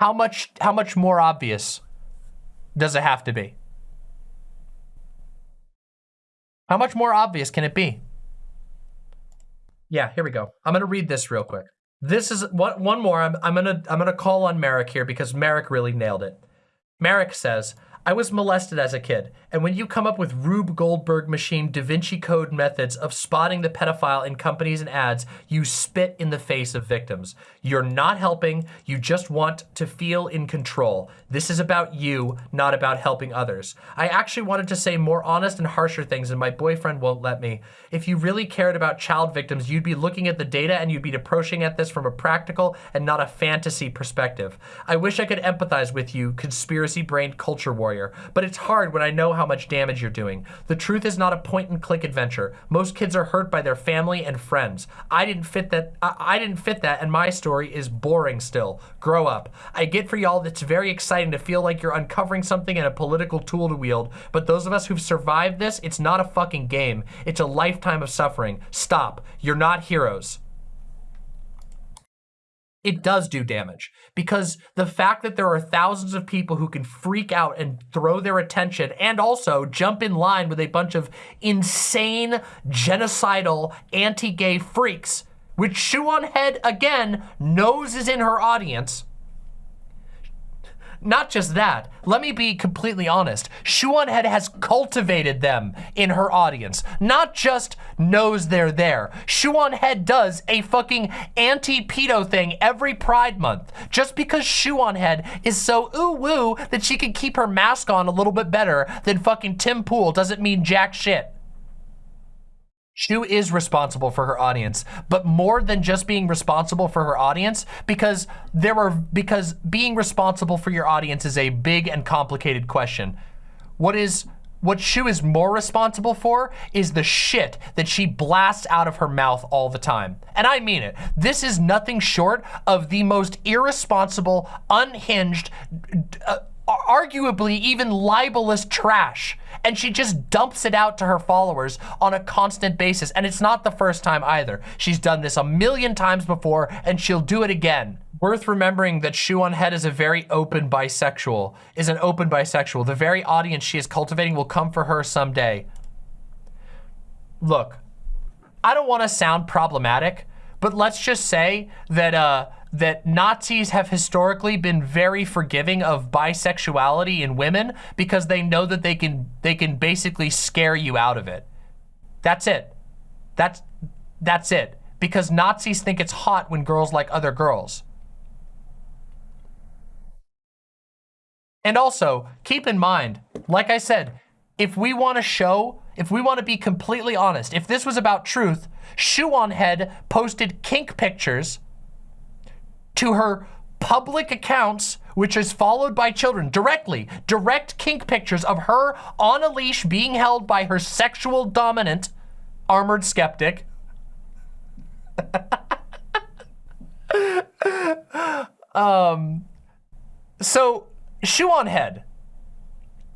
how much, how much more obvious does it have to be? How much more obvious can it be? Yeah, here we go. I'm gonna read this real quick. This is one, one more. I'm, I'm gonna I'm gonna call on Merrick here because Merrick really nailed it. Merrick says, I was molested as a kid, and when you come up with Rube Goldberg machine Da Vinci Code methods of spotting the pedophile in companies and ads, you spit in the face of victims. You're not helping, you just want to feel in control. This is about you, not about helping others. I actually wanted to say more honest and harsher things and my boyfriend won't let me. If you really cared about child victims, you'd be looking at the data and you'd be approaching at this from a practical and not a fantasy perspective. I wish I could empathize with you, conspiracy-brained culture warrior but it's hard when I know how much damage you're doing. The truth is not a point-and-click adventure. Most kids are hurt by their family and friends. I didn't fit that. I, I didn't fit that, and my story is boring still. Grow up. I get for y'all that's very exciting to feel like you're uncovering something and a political tool to wield, but those of us who've survived this, it's not a fucking game. It's a lifetime of suffering. Stop. You're not heroes. It does do damage because the fact that there are thousands of people who can freak out and throw their attention and also jump in line with a bunch of insane genocidal anti-gay freaks which Shoe on Head again knows is in her audience not just that, let me be completely honest. Head has cultivated them in her audience, not just knows they're there. Shoe on Head does a fucking anti-pedo thing every Pride Month. Just because Shoe on Head is so ooh-woo that she can keep her mask on a little bit better than fucking Tim Pool doesn't mean jack shit. Shu is responsible for her audience, but more than just being responsible for her audience, because there are because being responsible for your audience is a big and complicated question. What is what Shu is more responsible for is the shit that she blasts out of her mouth all the time. And I mean it. This is nothing short of the most irresponsible, unhinged, uh, arguably even libelous trash. And she just dumps it out to her followers on a constant basis. And it's not the first time either. She's done this a million times before and she'll do it again. Worth remembering that shoe on head is a very open bisexual is an open bisexual. The very audience she is cultivating will come for her someday. Look i don't want to sound problematic but let's just say that uh that Nazis have historically been very forgiving of bisexuality in women because they know that they can they can basically scare you out of it. That's it. That's that's it. Because Nazis think it's hot when girls like other girls. And also, keep in mind, like I said, if we want to show, if we want to be completely honest, if this was about truth, Shoe on Head posted kink pictures to her public accounts, which is followed by children directly, direct kink pictures of her on a leash being held by her sexual dominant Armoured Skeptic. um, so shoe on head,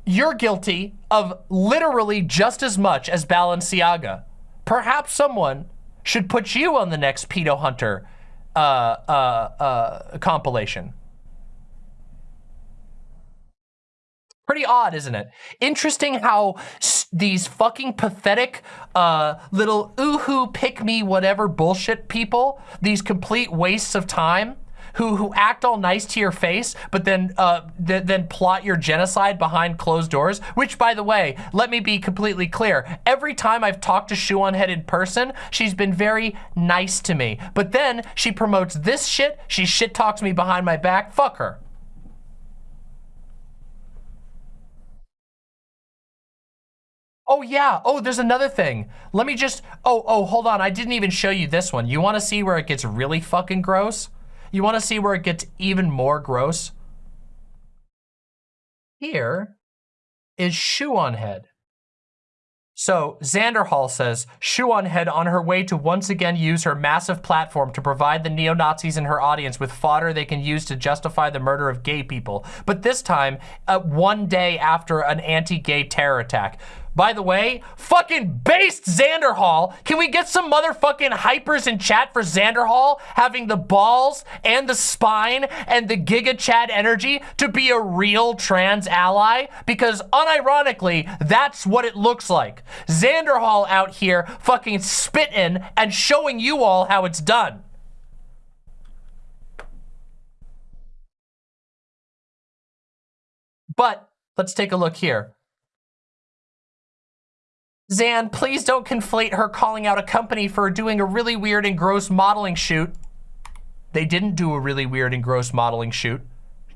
you're guilty of literally just as much as Balenciaga. Perhaps someone should put you on the next pedo hunter uh, uh, uh, compilation. Pretty odd, isn't it? Interesting how these fucking pathetic uh, little ooh-hoo, pick-me, whatever bullshit people, these complete wastes of time, who who act all nice to your face, but then uh, th then plot your genocide behind closed doors. Which, by the way, let me be completely clear. Every time I've talked to Shoe on Head in person, she's been very nice to me. But then she promotes this shit. She shit talks me behind my back. Fuck her. Oh yeah, oh there's another thing. Let me just, oh, oh, hold on, I didn't even show you this one. You wanna see where it gets really fucking gross? You want to see where it gets even more gross? Here is Shoe on Head. So Xander Hall says, Shoe on Head on her way to once again use her massive platform to provide the neo-Nazis in her audience with fodder they can use to justify the murder of gay people. But this time, uh, one day after an anti-gay terror attack. By the way, fucking based Xander Hall. Can we get some motherfucking hypers in chat for Xander Hall having the balls and the spine and the Giga Chad energy to be a real trans ally? Because unironically, that's what it looks like. Xander Hall out here fucking spitting and showing you all how it's done. But let's take a look here. Zan, please don't conflate her calling out a company for doing a really weird and gross modeling shoot. They didn't do a really weird and gross modeling shoot.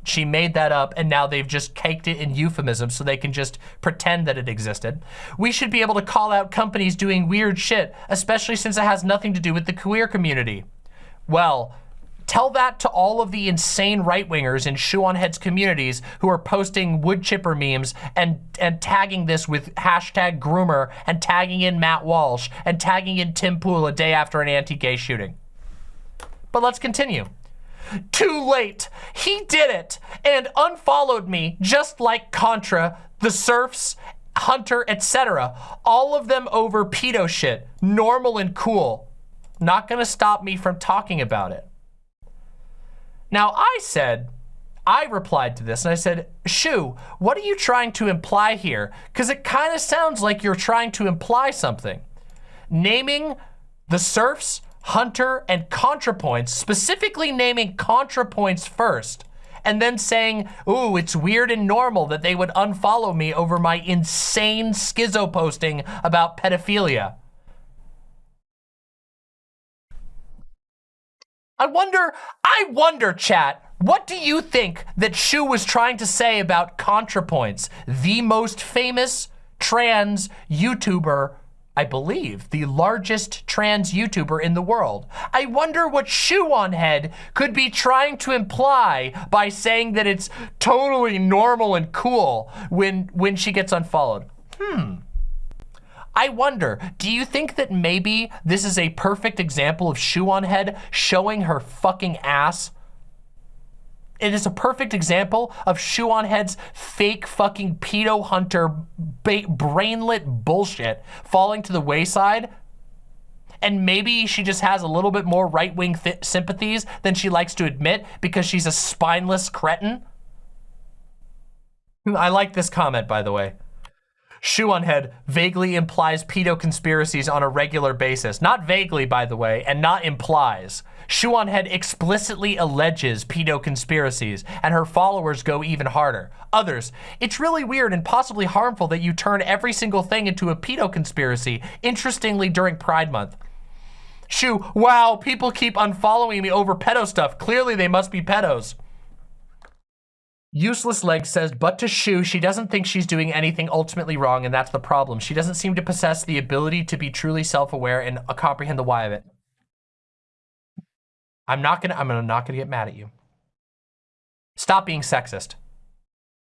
She made that up and now they've just caked it in euphemism so they can just pretend that it existed. We should be able to call out companies doing weird shit, especially since it has nothing to do with the queer community. Well, Tell that to all of the insane right-wingers in Shoe on Heads communities who are posting wood chipper memes and, and tagging this with hashtag groomer and tagging in Matt Walsh and tagging in Tim Pool a day after an anti-gay shooting. But let's continue. Too late. He did it and unfollowed me just like Contra, the Serfs, Hunter, etc. All of them over pedo shit. Normal and cool. Not gonna stop me from talking about it. Now I said, I replied to this and I said, Shu, what are you trying to imply here? Because it kind of sounds like you're trying to imply something. Naming the serfs, hunter, and ContraPoints, specifically naming ContraPoints first, and then saying, ooh, it's weird and normal that they would unfollow me over my insane schizo posting about pedophilia. I wonder, I wonder, chat, what do you think that Shu was trying to say about ContraPoints, the most famous trans YouTuber I believe, the largest trans YouTuber in the world. I wonder what Shoe on Head could be trying to imply by saying that it's totally normal and cool when, when she gets unfollowed. Hmm. I wonder, do you think that maybe this is a perfect example of Shoe on Head showing her fucking ass it is a perfect example of Shoe on Head's fake fucking pedo hunter brainlet bullshit falling to the wayside. And maybe she just has a little bit more right-wing sympathies than she likes to admit because she's a spineless cretin. I like this comment, by the way. Shoe on head vaguely implies pedo conspiracies on a regular basis. Not vaguely, by the way, and not implies. Shoe on head explicitly alleges pedo conspiracies, and her followers go even harder. Others, it's really weird and possibly harmful that you turn every single thing into a pedo conspiracy, interestingly during Pride Month. Shoe, wow, people keep unfollowing me over pedo stuff. Clearly they must be pedos. Useless Leg says, but to Shu, she doesn't think she's doing anything ultimately wrong, and that's the problem. She doesn't seem to possess the ability to be truly self-aware and uh, comprehend the why of it. I'm not gonna, I'm not gonna get mad at you. Stop being sexist.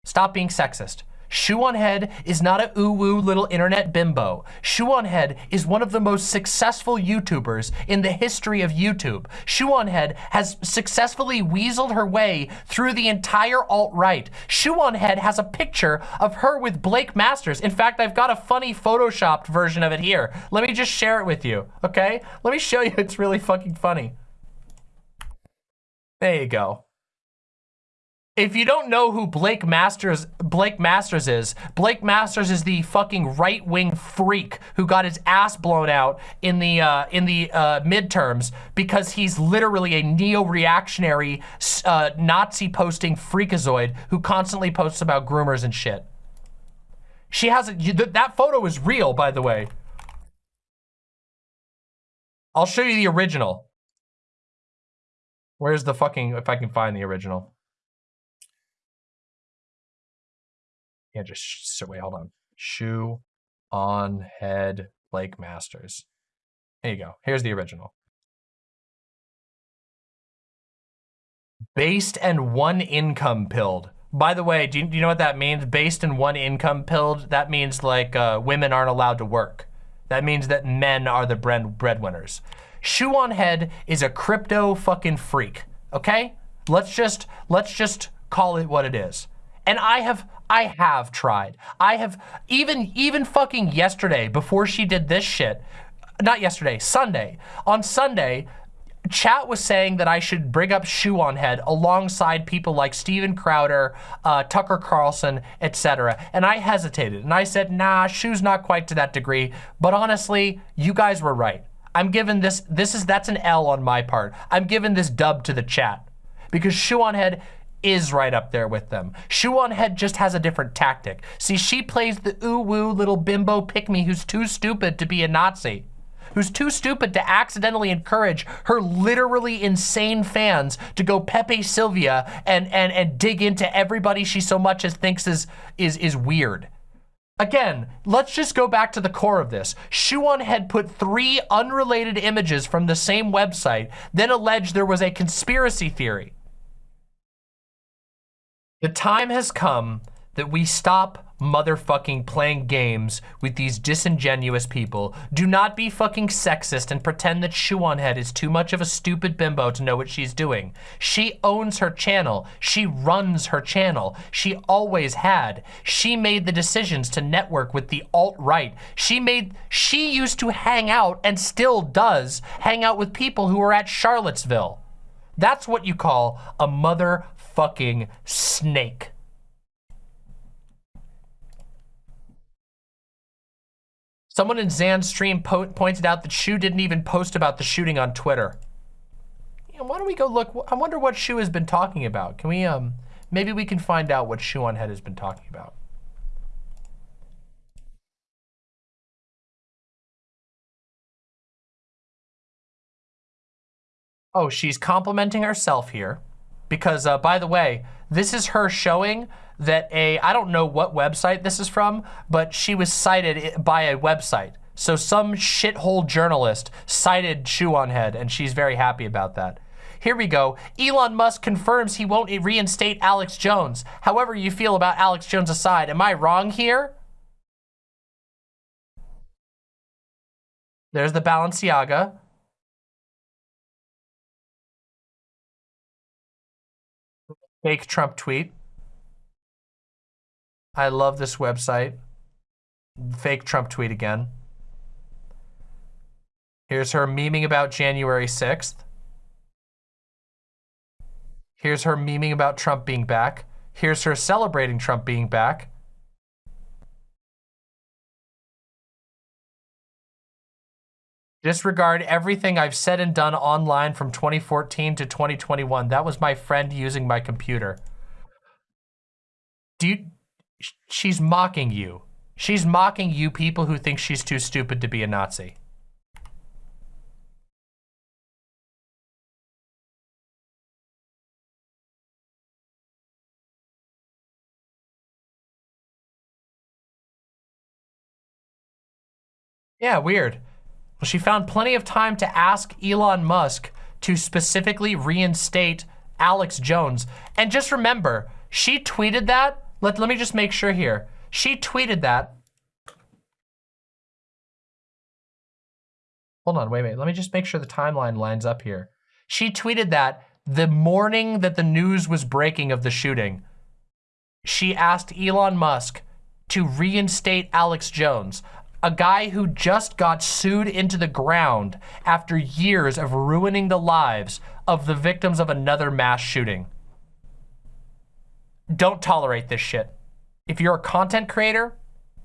Stop being sexist. Shoe on Head is not a ooh-woo little internet bimbo. Shoe on Head is one of the most successful YouTubers in the history of YouTube. Shoe on Head has successfully weaseled her way through the entire alt-right. Shoe on Head has a picture of her with Blake Masters. In fact, I've got a funny photoshopped version of it here. Let me just share it with you, okay? Let me show you, it's really fucking funny. There you go. If you don't know who Blake Masters Blake Masters is, Blake Masters is the fucking right-wing freak who got his ass blown out in the uh, in the uh, midterms because he's literally a neo-reactionary uh, Nazi posting freakazoid who constantly posts about groomers and shit. She has a, that photo is real, by the way. I'll show you the original. Where's the fucking, if I can find the original. Just so wait, hold on. Shoe on head Blake Masters. There you go. Here's the original. Based and one income pilled. By the way, do you, do you know what that means? Based and one income pilled, that means like uh, women aren't allowed to work. That means that men are the bread breadwinners. Shoe on head is a crypto fucking freak, okay? Let's just, let's just call it what it is. And I have, I have tried. I have, even, even fucking yesterday, before she did this shit, not yesterday, Sunday. On Sunday, chat was saying that I should bring up Shoe on Head alongside people like Steven Crowder, uh, Tucker Carlson, etc. And I hesitated and I said, nah, Shoe's not quite to that degree. But honestly, you guys were right. I'm giving this, this is, that's an L on my part. I'm giving this dub to the chat because Shoe on Head is right up there with them. Shoe on Head just has a different tactic. See, she plays the ooh-woo little bimbo pick-me who's too stupid to be a Nazi who's too stupid to accidentally encourage her literally insane fans to go Pepe Silvia and and and dig into everybody she so much as thinks is is is weird. Again, let's just go back to the core of this. Shoe on Head put three unrelated images from the same website, then alleged there was a conspiracy theory. The time has come that we stop motherfucking playing games with these disingenuous people. Do not be fucking sexist and pretend that Shoe Head is too much of a stupid bimbo to know what she's doing. She owns her channel. She runs her channel. She always had. She made the decisions to network with the alt-right. She made, she used to hang out and still does hang out with people who are at Charlottesville. That's what you call a motherfucking snake. Someone in Zan's stream po pointed out that Shu didn't even post about the shooting on Twitter. Why don't we go look? I wonder what Shu has been talking about. Can we, um, maybe we can find out what Shoe on Head has been talking about. Oh, she's complimenting herself here. Because, uh, by the way, this is her showing that a, I don't know what website this is from, but she was cited by a website. So some shithole journalist cited Shoe on Head, and she's very happy about that. Here we go. Elon Musk confirms he won't reinstate Alex Jones. However you feel about Alex Jones aside, am I wrong here? There's the Balenciaga. Fake Trump tweet. I love this website. Fake Trump tweet again. Here's her memeing about January 6th. Here's her memeing about Trump being back. Here's her celebrating Trump being back. Disregard everything I've said and done online from 2014 to 2021. That was my friend using my computer. Do you, she's mocking you. She's mocking you people who think she's too stupid to be a Nazi. Yeah, weird. She found plenty of time to ask Elon Musk to specifically reinstate Alex Jones. And just remember, she tweeted that let, let me just make sure here. She tweeted that. Hold on, wait, wait. Let me just make sure the timeline lines up here. She tweeted that the morning that the news was breaking of the shooting, she asked Elon Musk to reinstate Alex Jones, a guy who just got sued into the ground after years of ruining the lives of the victims of another mass shooting. Don't tolerate this shit. If you're a content creator,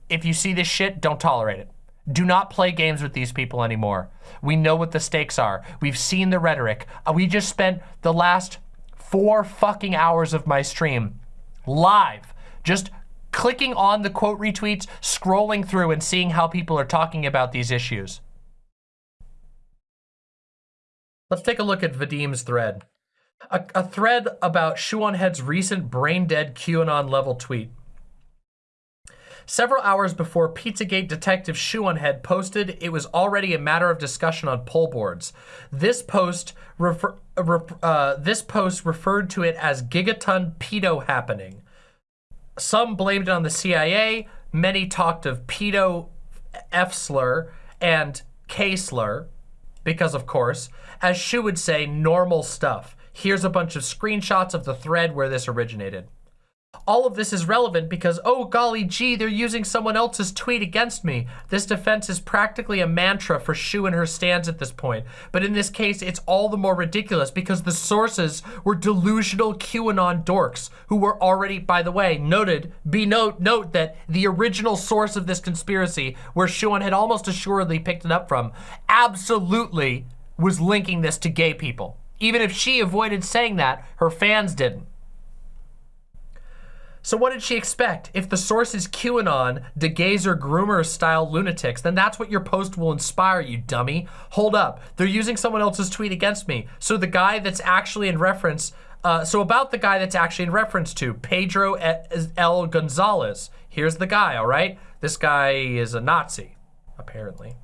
if you see this shit, don't tolerate it. Do not play games with these people anymore. We know what the stakes are. We've seen the rhetoric. Uh, we just spent the last four fucking hours of my stream live, just clicking on the quote retweets, scrolling through and seeing how people are talking about these issues. Let's take a look at Vadim's thread a, a thread about Head's recent brain-dead QAnon level tweet. Several hours before Pizzagate detective Head posted, it was already a matter of discussion on poll boards. This post refer, uh, this post referred to it as gigaton pedo happening. Some blamed it on the CIA. Many talked of pedo F slur and K slur, because of course, as Shu would say, normal stuff. Here's a bunch of screenshots of the thread where this originated. All of this is relevant because, oh golly gee, they're using someone else's tweet against me. This defense is practically a mantra for Shu and her stands at this point. But in this case, it's all the more ridiculous because the sources were delusional QAnon dorks who were already, by the way, noted, be note, note that the original source of this conspiracy, where Shoe on Head almost assuredly picked it up from, absolutely was linking this to gay people. Even if she avoided saying that, her fans didn't. So what did she expect? If the source is QAnon, DeGazer groomer style lunatics, then that's what your post will inspire, you dummy. Hold up, they're using someone else's tweet against me. So the guy that's actually in reference, uh, so about the guy that's actually in reference to, Pedro L. Gonzalez. Here's the guy, all right? This guy is a Nazi, apparently.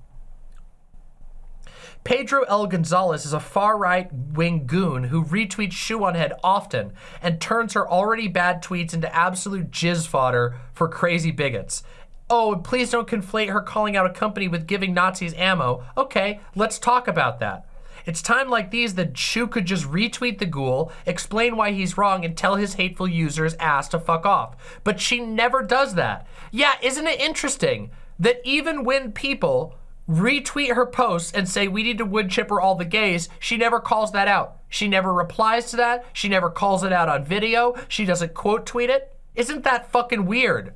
Pedro L. Gonzalez is a far-right wing goon who retweets Shoe on Head often and turns her already bad tweets into absolute jizz fodder for crazy bigots. Oh, please don't conflate her calling out a company with giving Nazis ammo. Okay, let's talk about that. It's time like these that Shu could just retweet the ghoul, explain why he's wrong, and tell his hateful users ass to fuck off. But she never does that. Yeah, isn't it interesting that even when people retweet her posts and say we need to wood chipper all the gays, she never calls that out. She never replies to that. She never calls it out on video. She doesn't quote tweet it. Isn't that fucking weird?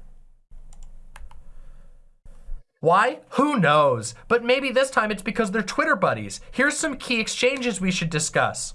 Why? Who knows? But maybe this time it's because they're Twitter buddies. Here's some key exchanges we should discuss.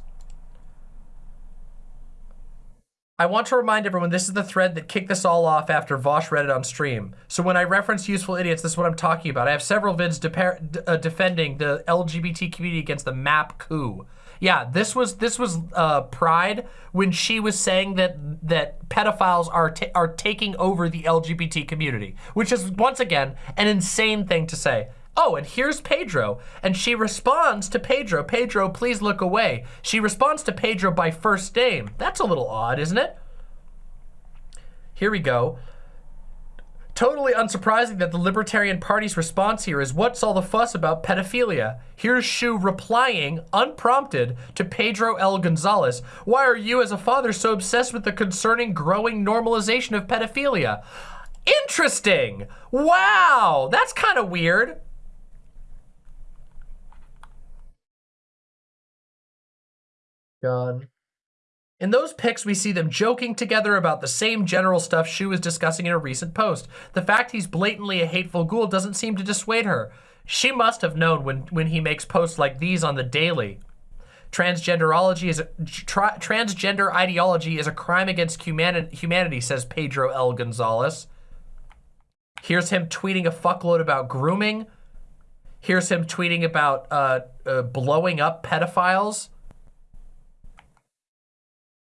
I want to remind everyone this is the thread that kicked this all off after Vaush read it on stream. So when I reference useful idiots, this is what I'm talking about. I have several vids de uh, defending the LGBT community against the MAP coup. Yeah, this was this was uh, Pride when she was saying that that pedophiles are are taking over the LGBT community, which is once again an insane thing to say. Oh, and here's Pedro. And she responds to Pedro, Pedro, please look away. She responds to Pedro by first name. That's a little odd, isn't it? Here we go. Totally unsurprising that the Libertarian Party's response here is what's all the fuss about pedophilia? Here's Shoe replying, unprompted, to Pedro L. Gonzalez. Why are you as a father so obsessed with the concerning growing normalization of pedophilia? Interesting! Wow, that's kind of weird. God. In those pics, we see them joking together about the same general stuff Shoe was discussing in a recent post. The fact he's blatantly a hateful ghoul doesn't seem to dissuade her. She must have known when, when he makes posts like these on the daily. Transgenderology is a, tra transgender ideology is a crime against humani humanity, says Pedro L. Gonzalez. Here's him tweeting a fuckload about grooming. Here's him tweeting about uh, uh, blowing up pedophiles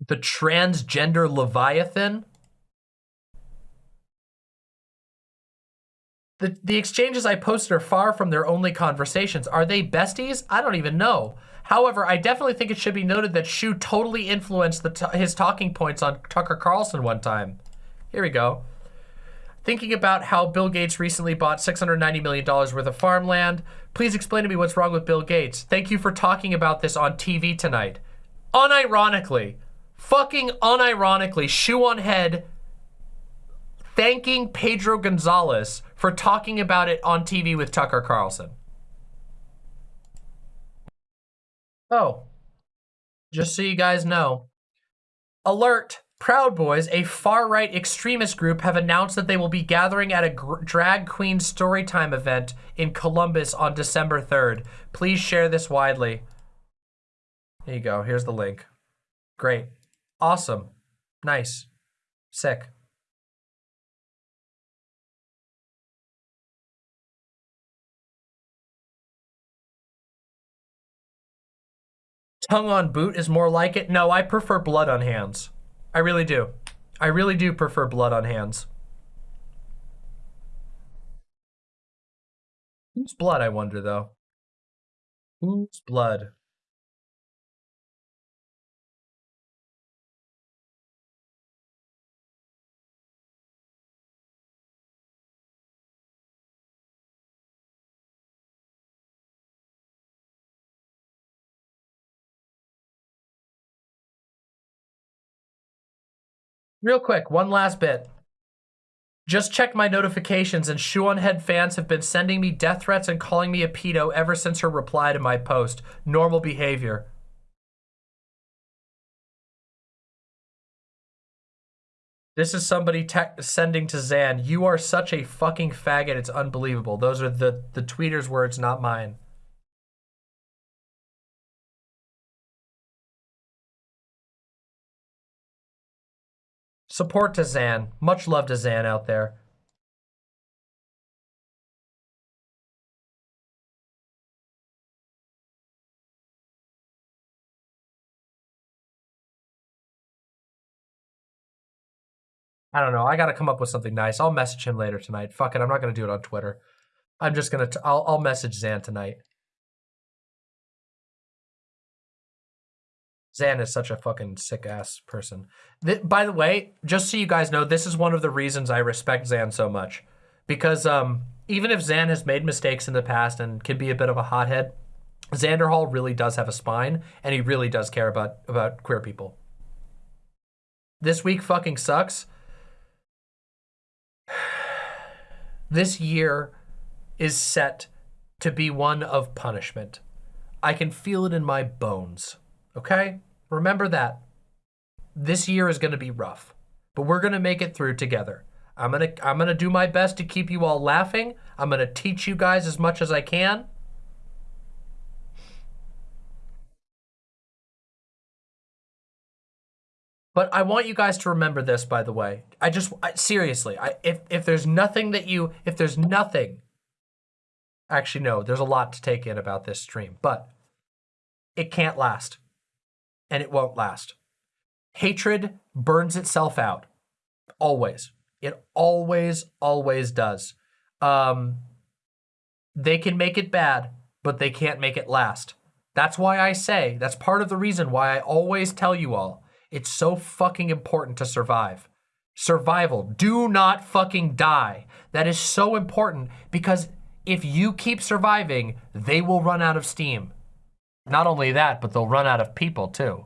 the transgender Leviathan. The, the exchanges I posted are far from their only conversations. Are they besties? I don't even know. However, I definitely think it should be noted that Shoe totally influenced his talking points on Tucker Carlson one time. Here we go. Thinking about how Bill Gates recently bought $690 million worth of farmland. Please explain to me what's wrong with Bill Gates. Thank you for talking about this on TV tonight. Unironically, fucking unironically, shoe on head, thanking Pedro Gonzalez for talking about it on TV with Tucker Carlson. Oh, just so you guys know. Alert! Proud Boys, a far-right extremist group, have announced that they will be gathering at a drag queen storytime event in Columbus on December 3rd. Please share this widely. Here you go. Here's the link. Great. Awesome. Nice. Sick. Tongue on boot is more like it. No, I prefer blood on hands. I really do. I really do prefer blood on hands. Whose blood, I wonder, though? Whose blood? Real quick, one last bit. Just checked my notifications and Shoe on Head fans have been sending me death threats and calling me a pedo ever since her reply to my post. Normal behavior. This is somebody sending to Zan, you are such a fucking faggot, it's unbelievable. Those are the, the tweeter's words, not mine. Support to Zan. Much love to Zan out there. I don't know. I got to come up with something nice. I'll message him later tonight. Fuck it. I'm not going to do it on Twitter. I'm just going to, I'll, I'll message Zan tonight. Zan is such a fucking sick ass person. Th by the way, just so you guys know, this is one of the reasons I respect Zan so much. Because um, even if Zan has made mistakes in the past and can be a bit of a hothead, Xander Hall really does have a spine and he really does care about, about queer people. This week fucking sucks. This year is set to be one of punishment. I can feel it in my bones. Okay? Remember that. This year is going to be rough, but we're going to make it through together. I'm going to I'm going to do my best to keep you all laughing. I'm going to teach you guys as much as I can. But I want you guys to remember this, by the way. I just, I, seriously, I, if, if there's nothing that you, if there's nothing, actually, no, there's a lot to take in about this stream, but it can't last. And it won't last. Hatred burns itself out. Always. It always, always does. Um, they can make it bad, but they can't make it last. That's why I say, that's part of the reason why I always tell you all, it's so fucking important to survive. Survival. Do not fucking die. That is so important because if you keep surviving, they will run out of steam. Not only that, but they'll run out of people too.